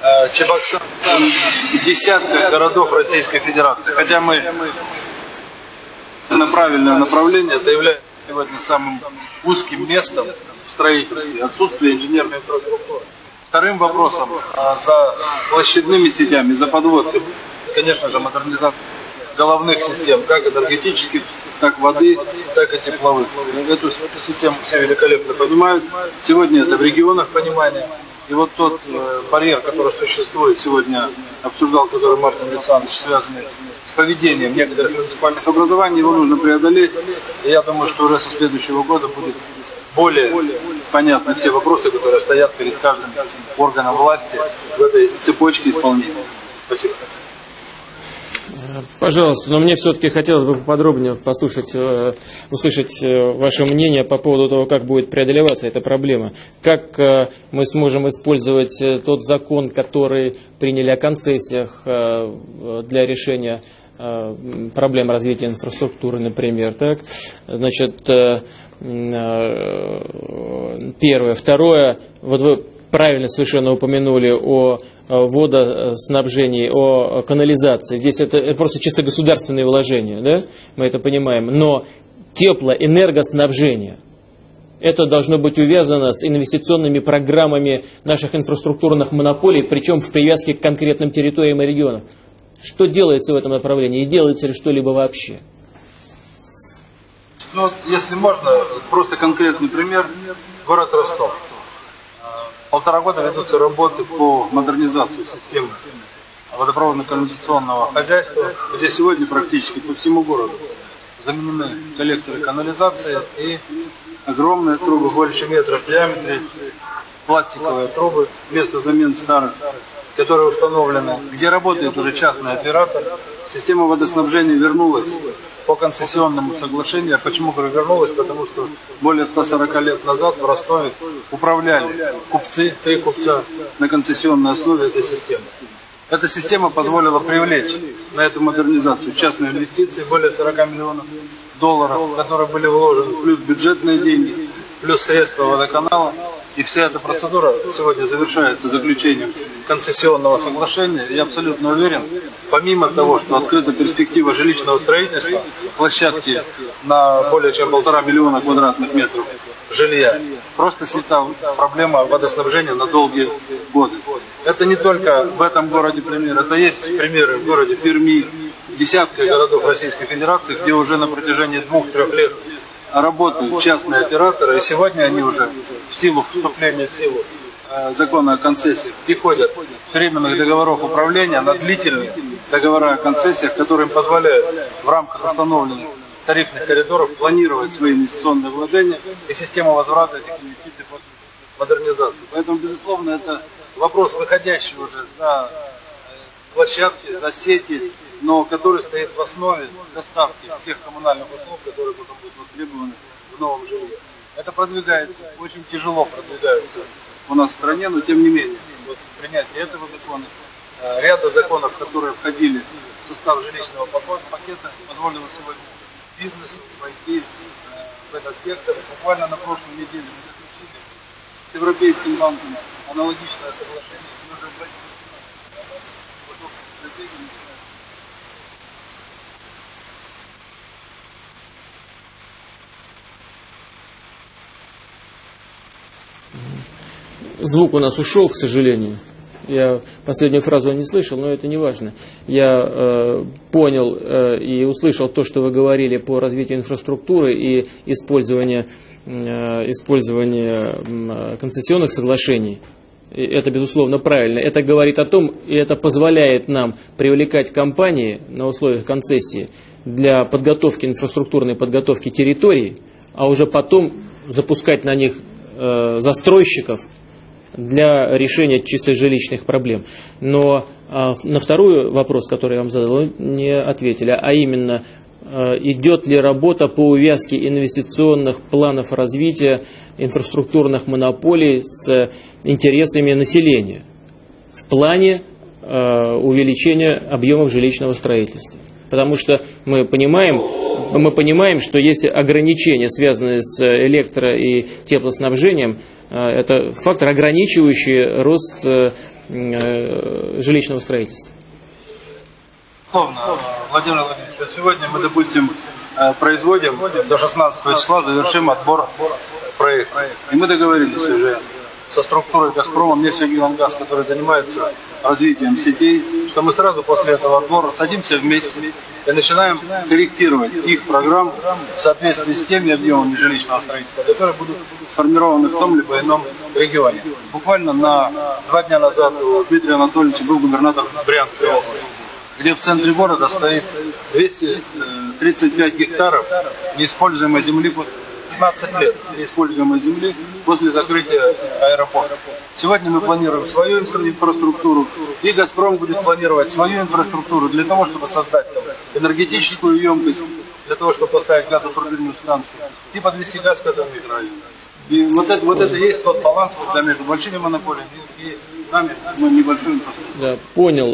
э, Чебоксар и десятках городов Российской Федерации. Хотя мы на правильное направление, это является сегодня самым узким местом в строительстве, отсутствие инженерной инфраструктуры. Вторым вопросом а, за площадными сетями, за подводками, конечно же, модернизация головных систем, как энергетических, так воды, так и тепловых. Эту, эту систему все великолепно понимают. Сегодня это в регионах понимание. И вот тот э, барьер, который существует сегодня, обсуждал который Мартин Александрович, связанный с поведением некоторых муниципальных образований, его нужно преодолеть. И я думаю, что уже со следующего года будет более понятны все вопросы, которые стоят перед каждым органом власти в этой цепочке исполнения. Спасибо. Пожалуйста, но мне все-таки хотелось бы подробнее послушать, э, услышать э, ваше мнение по поводу того, как будет преодолеваться эта проблема. Как э, мы сможем использовать тот закон, который приняли о концессиях для решения проблем развития инфраструктуры, например. Так? Значит, первое. Второе, вот вы правильно совершенно упомянули о водоснабжении, о канализации. Здесь это, просто чисто государственные вложения, да? мы это понимаем. Но теплоэнергоснабжение, это должно быть увязано с инвестиционными программами наших инфраструктурных монополий, причем в привязке к конкретным территориям и регионам. Что делается в этом направлении и делается ли что-либо вообще? Ну, если можно, просто конкретный пример. Город Ростов. Полтора года ведутся работы по модернизации системы водопроводно-канализационного хозяйства, где сегодня практически по всему городу заменены коллекторы канализации и огромные трубы больше метра в диаметре, пластиковые трубы вместо замен старых, которые установлены, где работает уже частный оператор. Система водоснабжения вернулась по концессионному соглашению. Почему говорю вернулась? Потому что более 140 лет назад в Ростове управляли купцы, три купца на концессионной основе этой системы. Эта система позволила привлечь на эту модернизацию частные инвестиции, более 40 миллионов долларов, которые были вложены, плюс бюджетные деньги, плюс средства водоканала. И вся эта процедура сегодня завершается заключением концессионного соглашения. Я абсолютно уверен, помимо того, что открыта перспектива жилищного строительства, площадки на более чем полтора миллиона квадратных метров жилья, просто снята проблема водоснабжения на долгие годы. Это не только в этом городе пример, это есть примеры в городе Перми, десятка городов Российской Федерации, где уже на протяжении двух-трех лет работают частные операторы, и сегодня они уже в силу вступления в силу э, закона о концессиях переходят с временных договоров управления на длительные договора о концессиях, которые им позволяют в рамках установленных тарифных коридоров планировать свои инвестиционные вложения и систему возврата этих инвестиций после модернизации. Поэтому, безусловно, это вопрос, выходящий уже за э, площадки, за сети, но который стоит в основе доставки тех коммунальных услуг, которые потом будут востребованы в новом жилье. Это продвигается, очень тяжело продвигается у нас в стране, но тем не менее, вот принятие этого закона, э, ряда законов, которые входили в состав жилищного пакета, позволило сегодня бизнесу войти э, в этот сектор. Буквально на прошлой неделе мы заключили с Европейским банком аналогичное соглашение, и уже в стратегии звук у нас ушел, к сожалению. Я последнюю фразу не слышал, но это не важно. Я э, понял э, и услышал то, что вы говорили по развитию инфраструктуры и использованию, э, использованию м, концессионных соглашений. И это, безусловно, правильно. Это говорит о том, и это позволяет нам привлекать компании на условиях концессии для подготовки, инфраструктурной подготовки территорий, а уже потом запускать на них э, застройщиков для решения чисто жилищных проблем. Но а, на второй вопрос, который я вам задал, не ответили, а именно, э, идет ли работа по увязке инвестиционных планов развития инфраструктурных монополий с интересами населения в плане э, увеличения объемов жилищного строительства. Потому что мы понимаем, мы понимаем, что есть ограничения, связанные с электро- и теплоснабжением. Э, Это фактор, ограничивающий рост э, э, жилищного строительства. Безусловно, Владимир Владимирович, а сегодня мы, допустим, э, производим до 16 числа, завершим отбор проекта. И мы договорились уже со структурой «Газпрома», «Нефтегазгаз», который занимается развитием сетей, что мы сразу после этого отбора садимся вместе и начинаем корректировать их программу в соответствии с теми объемами жилищного строительства, которые будут сформированы в том либо ином регионе. Буквально на два дня назад у Дмитрия Анатольевича был губернатор Брянской области где в центре города стоит 235 гектаров неиспользуемой земли, 15 лет неиспользуемой земли после закрытия аэропорта. Сегодня мы планируем свою инфраструктуру, и «Газпром» будет планировать свою инфраструктуру для того, чтобы создать там энергетическую емкость, для того, чтобы поставить газотурбинную станцию и подвести газ к этому микрорайону. И вот это, вот это и есть тот баланс когда между большими монополиями и нами, мы небольшой инфраструктурой. Да, понял.